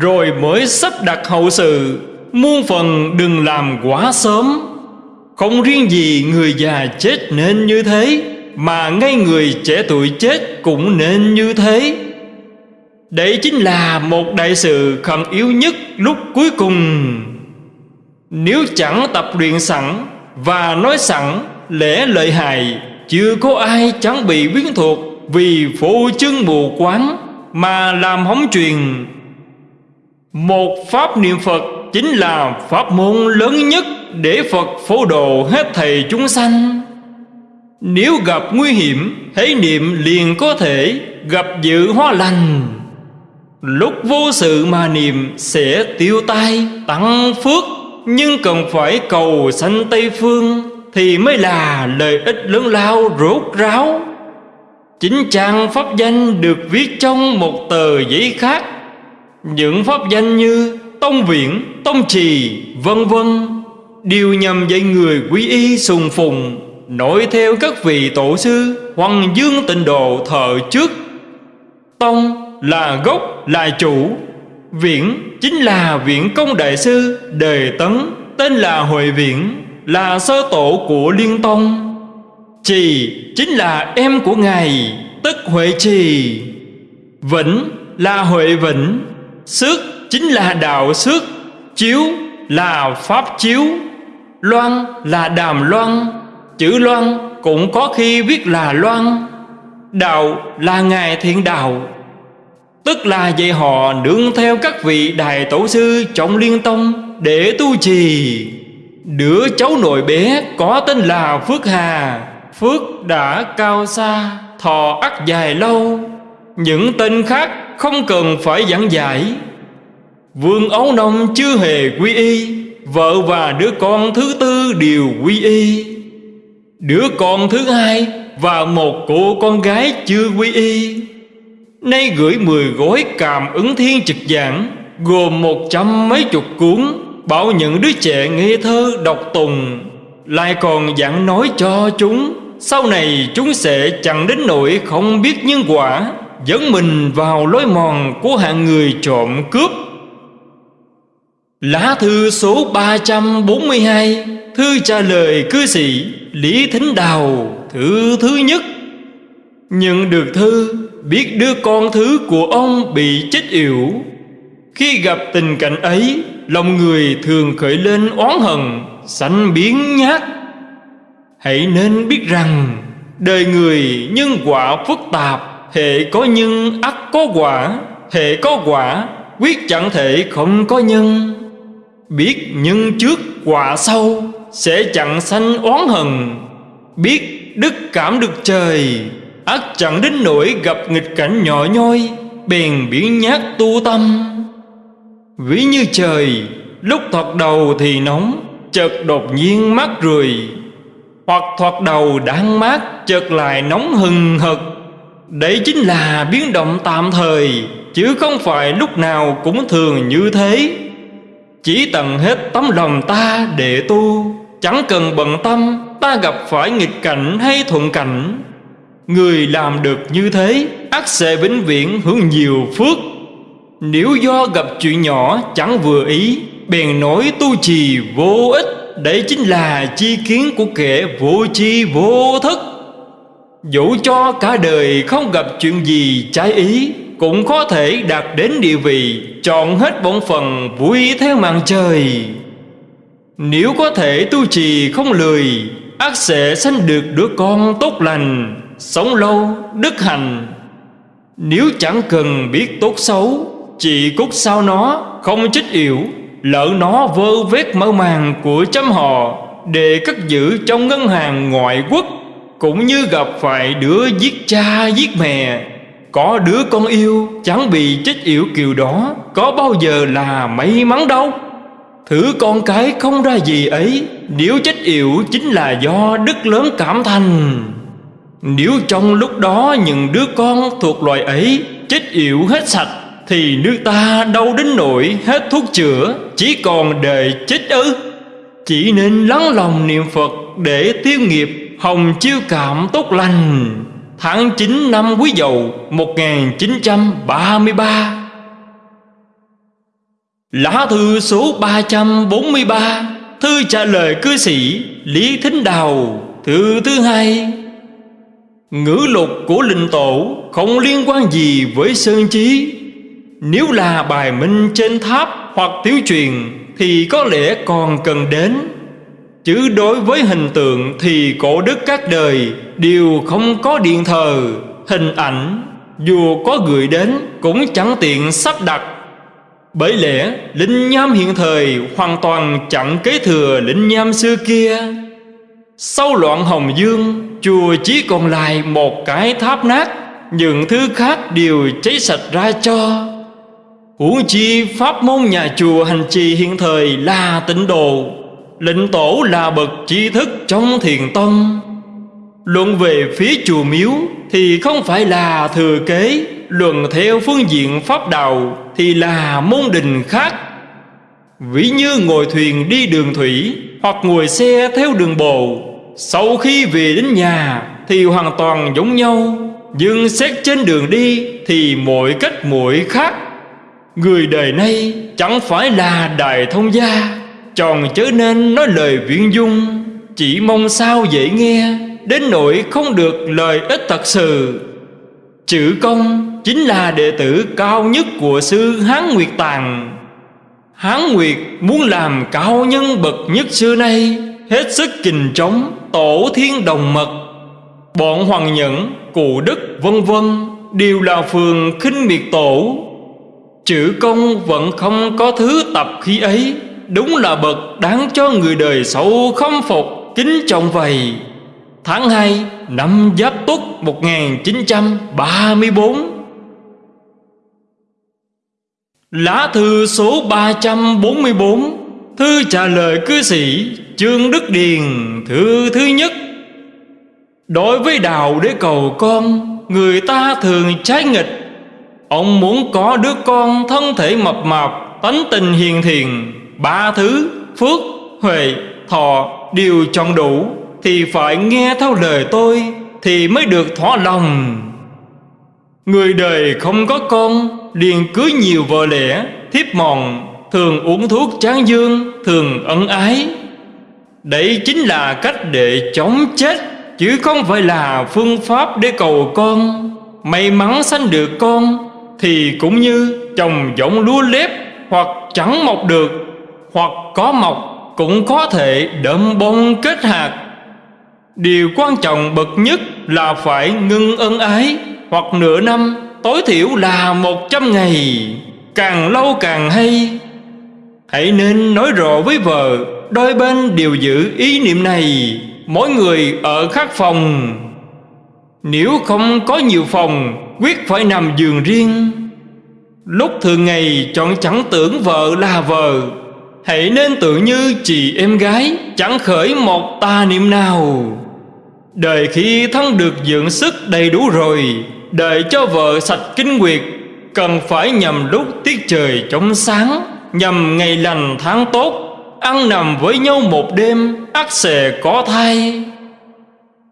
Rồi mới sắp đặt hậu sự. Muôn phần đừng làm quá sớm không riêng gì người già chết nên như thế, Mà ngay người trẻ tuổi chết cũng nên như thế. Đấy chính là một đại sự khẩn yếu nhất lúc cuối cùng. Nếu chẳng tập luyện sẵn và nói sẵn lẽ lợi hại, Chưa có ai chẳng bị biến thuộc vì phô chân mù quáng Mà làm hóng truyền Một pháp niệm Phật chính là pháp môn lớn nhất để Phật phổ độ hết thầy chúng sanh. Nếu gặp nguy hiểm Hãy niệm liền có thể gặp dự hóa lành. Lúc vô sự mà niệm sẽ tiêu tai tăng phước Nhưng cần phải cầu sanh Tây Phương Thì mới là lợi ích lớn lao rốt ráo. Chính trang pháp danh được viết trong một tờ giấy khác. Những pháp danh như Tông Viễn, Tông Trì, vân vân điều nhằm dạy người quý y sùng phùng Nội theo các vị tổ sư Hoàng dương tịnh độ thờ trước. Tông là gốc, là chủ, Viễn chính là viện công đại sư đề Tấn, tên là Huệ Viễn, Là sơ tổ của Liên Tông. Trì chính là em của Ngài, Tức Huệ Trì Vĩnh là Huệ Vĩnh Sức chính là đạo sức Chiếu là Pháp Chiếu. Loan là Đàm Loan, Chữ Loan cũng có khi viết là Loan. Đạo là Ngài Thiện Đạo, Tức là dạy họ nương theo các vị Đại Tổ Sư trọng Liên Tông Để tu trì. Đứa cháu nội bé có tên là Phước Hà. Phước đã cao xa, Thọ ắt dài lâu. Những tên khác không cần phải giảng giải. Vương Ấu Nông chưa hề quy y. Vợ và đứa con thứ tư đều quy y. Đứa con thứ hai Và một cô con gái chưa quy y. Nay gửi mười gói cảm ứng thiên trực giảng, Gồm một trăm mấy chục cuốn, Bảo những đứa trẻ nghe thơ, đọc tùng. Lại còn dặn nói cho chúng, Sau này chúng sẽ chẳng đến nỗi không biết nhân quả, Dẫn mình vào lối mòn của hạng người trộm cướp. Lá thư số 342 Thư trả lời cư sĩ Lý Thính Đào, Thư thứ nhất. Nhận được thư, Biết đứa con thứ của ông bị chết yểu. Khi gặp tình cảnh ấy, Lòng người thường khởi lên oán hận, Sanh biến nhát. Hãy nên biết rằng, Đời người nhân quả phức tạp Hệ có nhân ắt có quả Hệ có quả, Quyết chẳng thể không có nhân. Biết nhân trước quả sau Sẽ chẳng sanh oán hận. Biết đức cảm được trời ắt chẳng đến nỗi gặp nghịch cảnh nhỏ nhoi, Bèn biến nhát tu tâm. Ví như trời, Lúc thoạt đầu thì nóng, Chợt đột nhiên mát rười. Hoặc thoạt đầu đang mát, Chợt lại nóng hừng hực. Đấy chính là biến động tạm thời, Chứ không phải lúc nào cũng thường như thế. Chỉ tận hết tấm lòng ta để tu, Chẳng cần bận tâm, Ta gặp phải nghịch cảnh hay thuận cảnh. Người làm được như thế ắt sẽ vĩnh viễn hưởng nhiều phước. Nếu do gặp chuyện nhỏ chẳng vừa ý, Bèn nổi tu trì vô ích, Đấy chính là chi kiến của kẻ vô chi vô thức. Dẫu cho cả đời không gặp chuyện gì trái ý cũng có thể đạt đến địa vị Chọn hết bổn phần vui theo màn trời. Nếu có thể tu trì không lười, ác sẽ sanh được đứa con tốt lành, Sống lâu, đức hành Nếu chẳng cần biết tốt xấu, Chỉ cút sao nó không chích yểu Lỡ nó vơ vét mơ màng của chấm họ, Để cất giữ trong ngân hàng ngoại quốc, Cũng như gặp phải đứa giết cha giết mẹ có đứa con yêu, chẳng bị chết yểu kiều đó, Có bao giờ là may mắn đâu. Thử con cái không ra gì ấy, Nếu chết yểu chính là do đức lớn cảm thành. Nếu trong lúc đó những đứa con thuộc loài ấy chết yểu hết sạch, Thì nước ta đâu đến nỗi hết thuốc chữa, Chỉ còn đời chết ư. Chỉ nên lắng lòng niệm Phật để tiêu nghiệp, Hồng chiêu cảm tốt lành. Tháng 9 năm Quý Dậu 1933 Lá thư số 343 Thư trả lời cư sĩ Lý Thính Đào, Thư thứ hai. Ngữ lục của linh tổ không liên quan gì với sơn trí Nếu là bài minh trên tháp hoặc tiếu truyền Thì có lẽ còn cần đến. Chứ đối với hình tượng thì cổ đức các đời Đều không có điện thờ, hình ảnh Dù có gửi đến cũng chẳng tiện sắp đặt. Bởi lẽ linh nham hiện thời hoàn toàn chẳng kế thừa linh nham xưa kia. Sau loạn Hồng Dương Chùa chỉ còn lại một cái tháp nát Những thứ khác đều cháy sạch ra cho. Huống chi pháp môn nhà chùa hành trì hiện thời là tịnh độ Lệnh tổ là bậc tri thức trong thiền tông. Luận về phía chùa miếu Thì không phải là thừa kế. Luận theo phương diện pháp đạo Thì là môn đình khác. Ví như ngồi thuyền đi đường thủy Hoặc ngồi xe theo đường bộ, Sau khi về đến nhà Thì hoàn toàn giống nhau. Nhưng xét trên đường đi Thì mỗi cách mỗi khác. Người đời nay chẳng phải là đại thông gia, Tròn chớ nên nói lời viễn dung, Chỉ mong sao dễ nghe. Đến nỗi không được lời ích thật sự. Chữ công chính là đệ tử cao nhất của sư Hán Nguyệt Tàng. Hán Nguyệt muốn làm cao nhân bậc nhất xưa nay Hết sức kình trống tổ thiên đồng mật. Bọn Hoàng Nhẫn, Cụ Đức vân vân Đều là phường khinh miệt tổ. Chữ công vẫn không có thứ tập khí ấy Đúng là bậc đáng cho người đời xấu khâm phục Kính trọng vậy Tháng 2 năm Giáp Tuất 1934 Lá thư số 344 Thư trả lời cư sĩ Trương Đức Điền Thư thứ nhất. Đối với đạo để cầu con Người ta thường trái nghịch. Ông muốn có đứa con thân thể mập mạp Tánh tình hiền thiền Ba thứ phước, huệ, thọ đều chọn đủ. Thì phải nghe theo lời tôi Thì mới được thỏa lòng. Người đời không có con, liền cưới nhiều vợ lẽ thiếp mòn, thường uống thuốc tráng dương, thường ân ái. Đấy chính là cách để chống chết, chứ không phải là phương pháp để cầu con. May mắn sanh được con, thì cũng như trồng giống lúa lép, hoặc chẳng mọc được, hoặc có mọc cũng có thể đậm bông kết hạt điều quan trọng bậc nhất là phải ngưng ân ái, hoặc nửa năm tối thiểu là một trăm ngày. Càng lâu càng hay. Hãy nên nói rõ với vợ, Đôi bên đều giữ ý niệm này. Mỗi người ở khác phòng. Nếu không có nhiều phòng, Quyết phải nằm giường riêng. Lúc thường ngày chọn chẳng tưởng vợ là vợ. Hãy nên tự như chị em gái Chẳng khởi một tà niệm nào. Đời khi thân được dưỡng sức đầy đủ rồi, Đợi cho vợ sạch kinh nguyệt, Cần phải nhằm lúc tiết trời chống sáng, Nhằm ngày lành tháng tốt, Ăn nằm với nhau một đêm ắt sẽ có thai.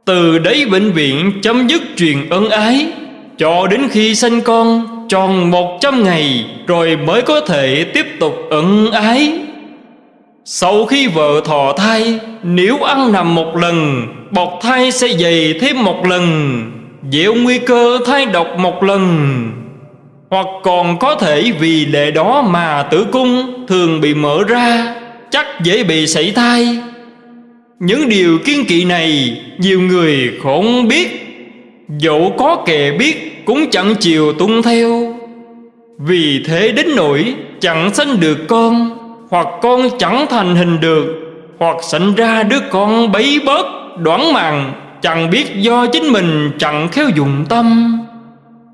Từ đấy bệnh viện chấm dứt truyền ân ái, Cho đến khi sinh con tròn một trăm ngày, Rồi mới có thể tiếp tục ân ái. Sau khi vợ thọ thai, Nếu ăn nằm một lần, Bọt thai sẽ dày thêm một lần dễ nguy cơ thai độc một lần. Hoặc còn có thể vì lệ đó mà tử cung thường bị mở ra, Chắc dễ bị sảy thai. Những điều kiên kỵ này Nhiều người không biết. Dẫu có kẻ biết Cũng chẳng chịu tuân theo. Vì thế đến nỗi Chẳng sinh được con. Hoặc con chẳng thành hình được Hoặc sinh ra đứa con bấy bớt Đoán màng Chẳng biết do chính mình chẳng khéo dùng tâm.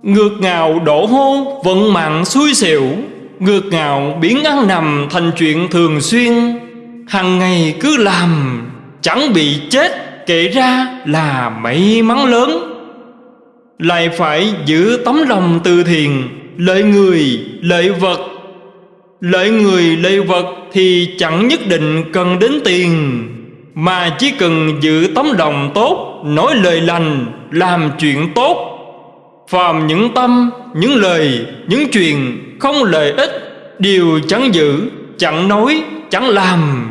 Ngược ngào đổ hô vận mạng xui xẻo Ngược ngào biến ăn nằm thành chuyện thường xuyên. Hằng ngày cứ làm Chẳng bị chết kể ra là may mắn lớn. Lại phải giữ tấm lòng từ thiền Lợi người, lợi vật Lợi người, lợi vật thì chẳng nhất định cần đến tiền mà chỉ cần giữ tấm lòng tốt Nói lời lành Làm chuyện tốt. Phàm những tâm, những lời, những chuyện Không lợi ích Đều chẳng giữ, chẳng nói, chẳng làm.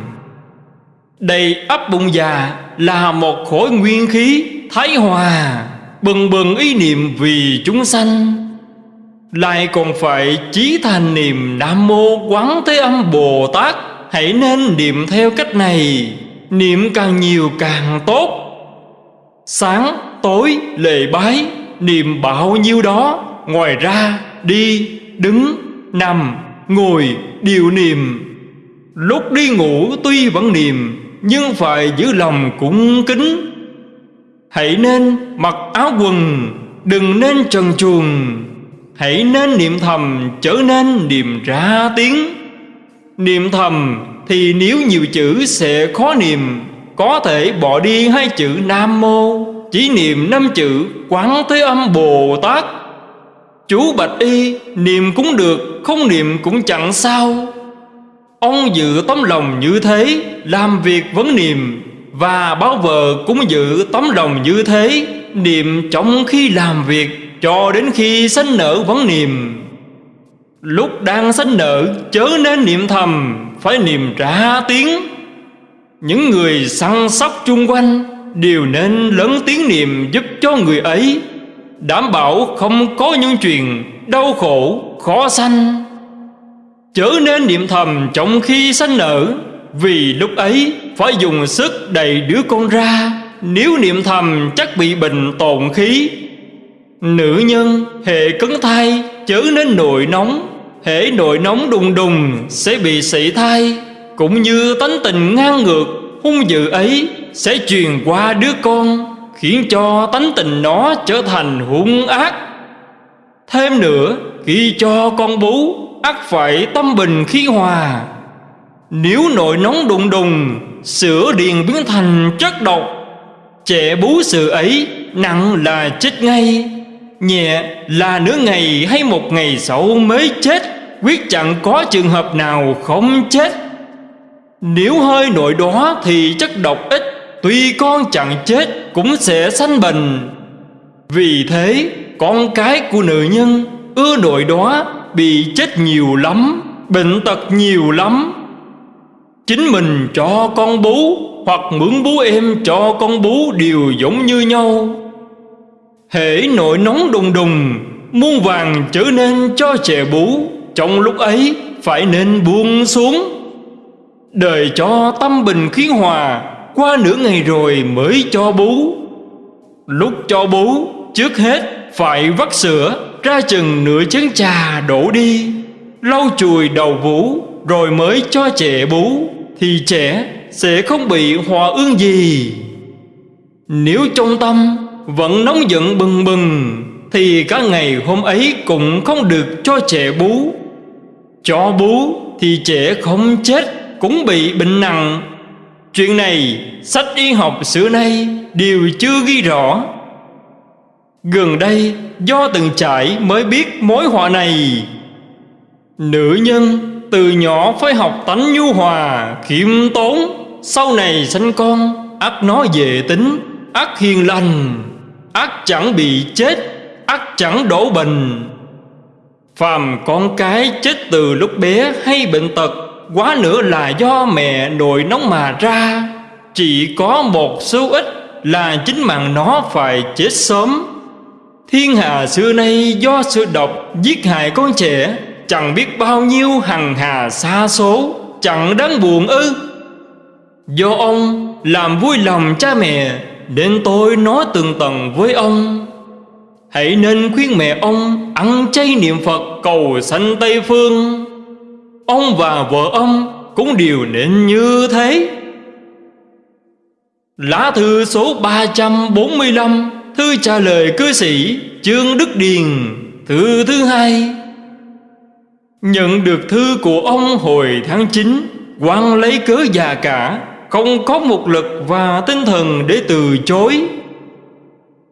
Đầy ấp bụng già Là một khối nguyên khí Thái hòa Bừng bừng ý niệm vì chúng sanh. Lại còn phải chí thành niệm Nam Mô Quán Thế Âm Bồ Tát. Hãy nên niệm theo cách này. Niệm càng nhiều càng tốt. Sáng, tối lệ bái, Niệm bao nhiêu đó. Ngoài ra, đi, đứng, nằm, ngồi đều niệm. Lúc đi ngủ tuy vẫn niệm, Nhưng phải giữ lòng cũng kính. Hãy nên mặc áo quần, Đừng nên trần truồng. Hãy nên niệm thầm trở nên niệm ra tiếng. Niệm thầm thì nếu nhiều chữ sẽ khó niệm, Có thể bỏ đi hai chữ Nam Mô. Chỉ niệm năm chữ Quán Thế Âm Bồ Tát. Chú Bạch Y, Niệm cũng được, Không niệm cũng chẳng sao. Ông giữ tấm lòng như thế, Làm việc vẫn niệm, Và báo vợ cũng giữ tấm lòng như thế. Niệm trong khi làm việc cho đến khi sanh nở vẫn niệm Lúc đang sanh nở chớ nên niệm thầm Phải niệm trả tiếng. Những người săn sóc chung quanh Đều nên lớn tiếng niệm giúp cho người ấy. Đảm bảo không có những chuyện đau khổ, khó sanh. Chớ nên niệm thầm trong khi sanh nở Vì lúc ấy phải dùng sức đầy đứa con ra. Nếu niệm thầm chắc bị bệnh tồn khí. Nữ nhân hệ cấn thai chớ nên nội nóng. Hệ nội nóng đùng đùng, sẽ bị sảy thai. Cũng như tánh tình ngang ngược, hung dữ ấy Sẽ truyền qua đứa con, Khiến cho tánh tình nó trở thành hung ác. Thêm nữa, khi cho con bú, ắt phải tâm bình khí hòa. Nếu nội nóng đùng đùng, Sữa điền biến thành chất độc. Trẻ bú sự ấy, nặng là chết ngay. Nhẹ là nửa ngày hay một ngày sau mới chết, Quyết chẳng có trường hợp nào không chết. Nếu hơi nội đó thì chất độc ít, Tuy con chẳng chết cũng sẽ sanh bệnh. Vì thế, con cái của nữ nhân ưa nội đó bị chết nhiều lắm, Bệnh tật nhiều lắm. Chính mình cho con bú Hoặc mượn bú em cho con bú đều giống như nhau. Hễ nội nóng đùng đùng, Muôn vàng trở nên cho trẻ bú. Trong lúc ấy, phải nên buông xuống. Đời cho tâm bình khí hòa, Qua nửa ngày rồi mới cho bú. Lúc cho bú, Trước hết phải vắt sữa, Ra chừng nửa chén trà đổ đi. Lau chùi đầu vú Rồi mới cho trẻ bú, Thì trẻ sẽ không bị hòa ương gì. Nếu trong tâm vẫn nóng giận bừng bừng Thì cả ngày hôm ấy cũng không được cho trẻ bú. Cho bú thì trẻ không chết Cũng bị bệnh nặng. Chuyện này sách y học xưa nay đều chưa ghi rõ. Gần đây do từng trải mới biết mối họa này. Nữ nhân từ nhỏ phải học tánh nhu hòa, khiêm tốn Sau này sanh con, ắt nó về tính, ắt hiền lành ắt chẳng bị chết, ắt chẳng đổ bệnh. Phàm con cái chết từ lúc bé hay bệnh tật Quá nữa là do mẹ nội nóng mà ra. Chỉ có một số ít là chính mạng nó phải chết sớm. Thiên hà xưa nay do sự độc giết hại con trẻ Chẳng biết bao nhiêu hằng hà xa số Chẳng đáng buồn ư. Do ông làm vui lòng cha mẹ đến tôi nói từng tầng với ông. Hãy nên khuyên mẹ ông ăn chay niệm Phật cầu sanh Tây Phương. Ông và vợ ông cũng đều nên như thế. Lá thư số 345 Thư trả lời cư sĩ Trương Đức Điền, Thư thứ hai. Nhận được thư của ông hồi tháng 9 quan lấy cớ già cả. Không có một lực và tinh thần để từ chối.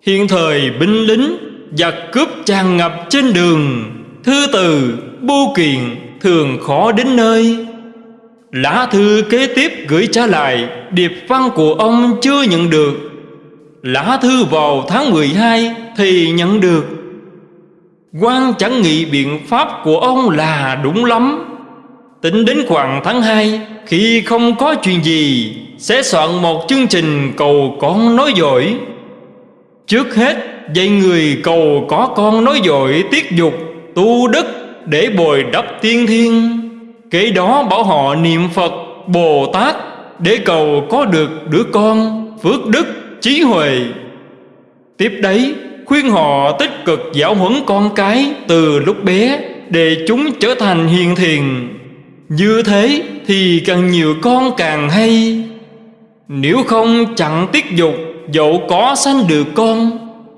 Hiện thời binh lính Giặc cướp tràn ngập trên đường Thư từ, bưu kiện thường khó đến nơi. Lá thư kế tiếp gửi trả lại Điệp văn của ông chưa nhận được. Lá thư vào tháng 12 thì nhận được. Quan chẳng nghĩ biện pháp của ông là đúng lắm. Tính đến khoảng tháng 2 Khi không có chuyện gì, Sẽ soạn một chương trình cầu con nói giỏi Trước hết, dạy người cầu có con nói dội tiết dục, Tu đức để bồi đắp tiên thiên. Kế đó bảo họ niệm Phật, Bồ Tát Để cầu có được đứa con, Phước đức, trí huệ. Tiếp đấy, khuyên họ tích cực giáo huấn con cái từ lúc bé để chúng trở thành hiền thiền. Như thế thì càng nhiều con càng hay. Nếu không chặn tiết dục, dẫu có sanh được con,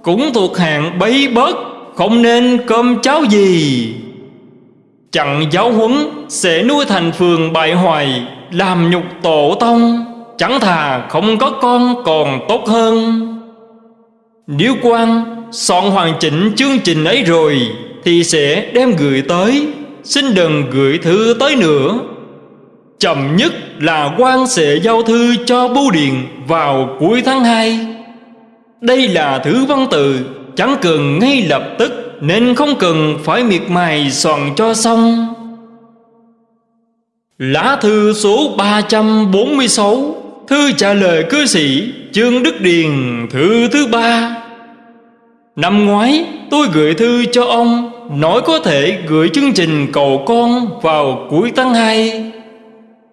cũng thuộc hạng bấy bớt, không nên cơm cháo gì. Chặn giáo huấn sẽ nuôi thành phường bại hoại, làm nhục tổ tông, chẳng thà không có con còn tốt hơn nếu quan soạn hoàn chỉnh chương trình ấy rồi, Thì sẽ đem gửi tới Xin đừng gửi thư tới nữa. Chậm nhất là quan sẽ giao thư cho bưu điện vào cuối tháng 2 Đây là thứ văn tự, chẳng cần ngay lập tức Nên không cần phải miệt mài soạn cho xong. Lá thư số 346 Thư trả lời cư sĩ Trương Đức Điền, thư thứ ba. Năm ngoái, tôi gửi thư cho ông. Nói có thể gửi chương trình cầu con vào cuối tháng 2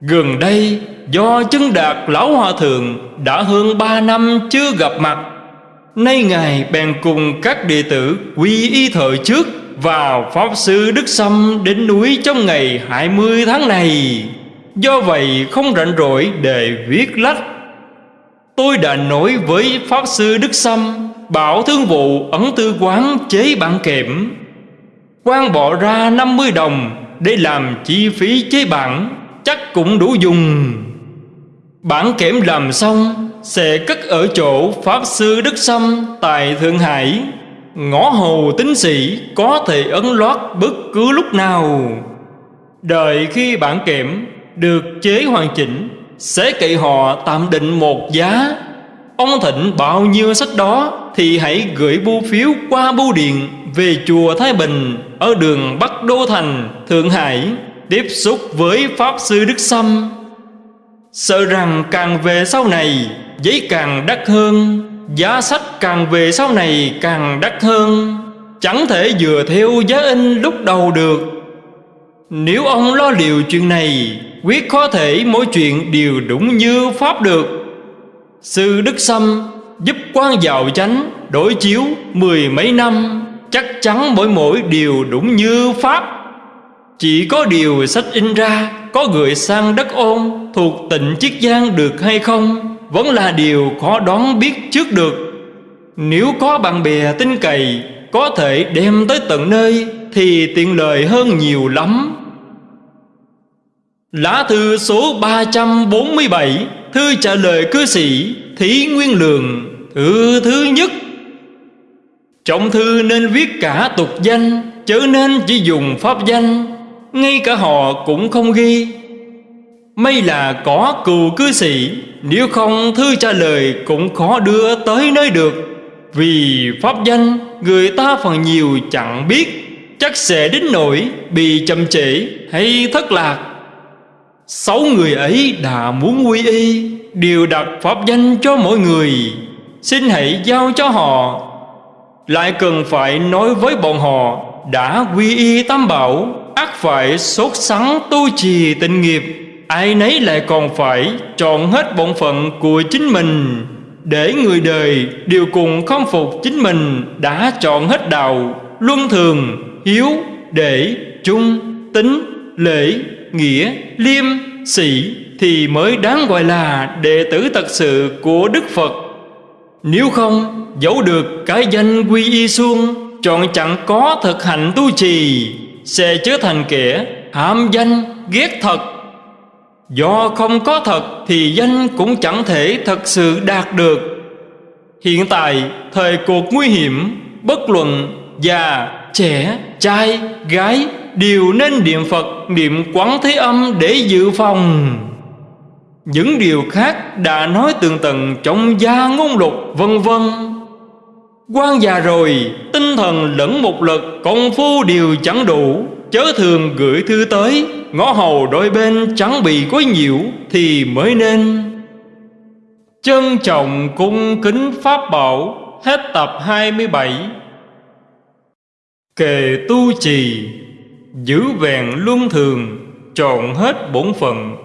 Gần đây, do chứng đạt lão hòa thượng Đã hơn 3 năm chưa gặp mặt, Nay Ngài bèn cùng các đệ tử quy y thời trước Và Pháp Sư Đức Sâm đến núi trong ngày 20 tháng này. Do vậy, không rảnh rỗi để viết lách. Tôi đã nói với Pháp Sư Đức Sâm, Bảo thương vụ ấn tư quán chế bản kệm quan bỏ ra 50 đồng Để làm chi phí chế bản, Chắc cũng đủ dùng. Bản kẽm làm xong, Sẽ cất ở chỗ Pháp Sư Đức Sâm Tại Thượng Hải. Ngõ hầu tính sĩ Có thể ấn loát bất cứ lúc nào. Đợi khi bản kẽm Được chế hoàn chỉnh, Sẽ cậy họ tạm định một giá Ông thịnh bao nhiêu sách đó Thì hãy gửi bưu phiếu qua bưu điện Về chùa Thái Bình Ở đường Bắc Đô Thành, Thượng Hải. Tiếp xúc với Pháp Sư Đức Sâm. Sợ rằng càng về sau này Giấy càng đắt hơn. Giá sách càng về sau này càng đắt hơn. Chẳng thể vừa theo giá in lúc đầu được. Nếu ông lo liệu chuyện này Quyết có thể mỗi chuyện đều đúng như Pháp được. Sư Đức Sâm giúp quan giàu chánh Đổi chiếu mười mấy năm, Chắc chắn mỗi mỗi điều đúng như Pháp. Chỉ có điều sách in ra, Có gửi sang đất ôn, Thuộc tỉnh Chiết Giang được hay không, Vẫn là điều khó đoán biết trước được. Nếu có bạn bè tin cậy, Có thể đem tới tận nơi Thì tiện lợi hơn nhiều lắm. Lá thư số 347 Thư trả lời cư sĩ Thí Nguyên Lường, Thư thứ nhất. Trọng thư nên viết cả tục danh, Chớ nên chỉ dùng pháp danh. Ngay cả họ cũng không ghi. May là có cừu cư sĩ, Nếu không thư trả lời cũng khó đưa tới nơi được. Vì pháp danh, người ta phần nhiều chẳng biết, Chắc sẽ đến nỗi bị chậm trễ hay thất lạc. Sáu người ấy đã muốn quy y, Đều đặt pháp danh cho mỗi người. Xin hãy giao cho họ. Lại cần phải nói với bọn họ, Đã quy y tam bảo ắt phải sốt sắng tu trì tịnh nghiệp, ai nấy lại còn phải chọn hết bổn phận của chính mình. Để người đời đều cùng khâm phục chính mình đã chọn hết đạo, luân thường, hiếu, để trung tính, lễ nghĩa, liêm, sĩ thì mới đáng gọi là đệ tử thật sự của đức phật. Nếu không dẫu được cái danh quy y xuông chọn chẳng có thực hành tu trì, sẽ trở thành kẻ ham danh, ghét thật. Do không có thật thì danh cũng chẳng thể thật sự đạt được. Hiện tại, thời cuộc nguy hiểm, bất luận già, trẻ, trai, gái đều nên niệm phật, niệm quán thế âm để dự phòng. Những điều khác đã nói tường tận trong gia ngôn lục vân vân. Quan già rồi, tinh thần lẫn một lực, công phu đều chẳng đủ. Chớ thường gửi thư tới, ngõ hầu đôi bên chẳng bị quấy nhiễu thì mới nên. Trân trọng cung kính pháp bảo, hết tập 27 kề tu trì giữ vẹn luân thường Trộn hết bổn phận,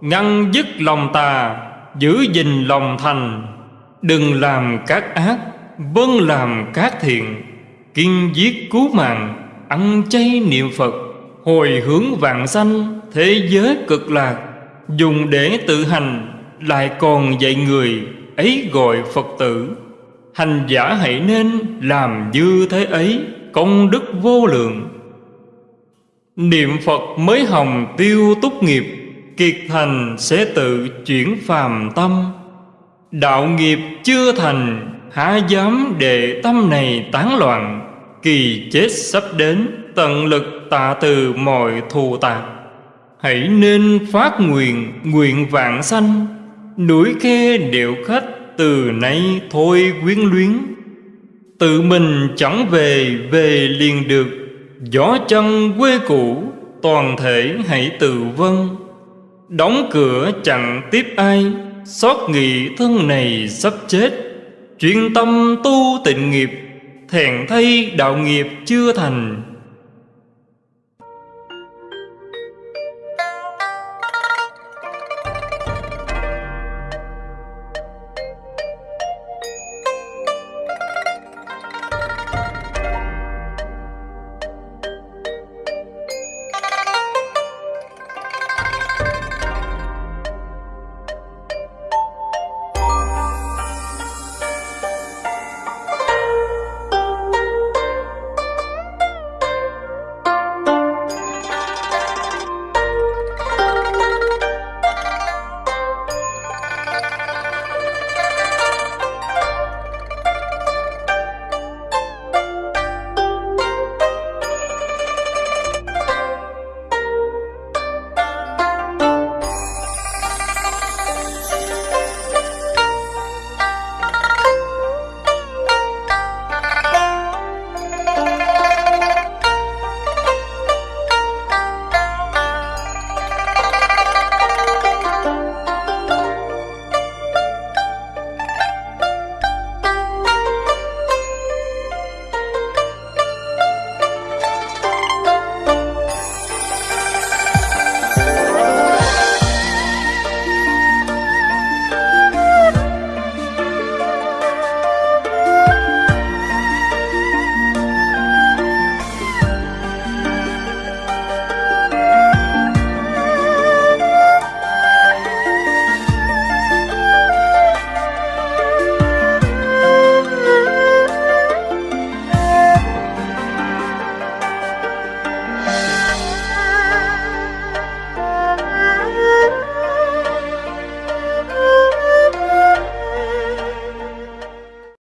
ngăn dứt lòng tà, giữ gìn lòng thành. Đừng làm các ác vâng làm các thiện. Kiên giết cứu mạng, ăn chay niệm phật. Hồi hướng vạn sanh, thế giới cực lạc. Dùng để tự hành, lại còn dạy người, ấy gọi phật tử. Hành giả hãy nên làm như thế ấy, công đức vô lượng niệm phật mới hồng tiêu túc nghiệp, kiệt thành sẽ tự chuyển phàm tâm. Đạo nghiệp chưa thành, há dám để tâm này tán loạn, kỳ chết sắp đến, tận lực tạ từ mọi thù tạc. Hãy nên phát nguyện nguyện vạn sanh, Núi khe điệu khách từ nay thôi quyến luyến. Tự mình chẳng về về liền được Gió chân quê cũ, toàn thể hãy tự vân Đóng cửa chẳng tiếp ai, Xót nghị thân này sắp chết. Chuyên tâm tu tịnh nghiệp, Thèn thay đạo nghiệp chưa thành.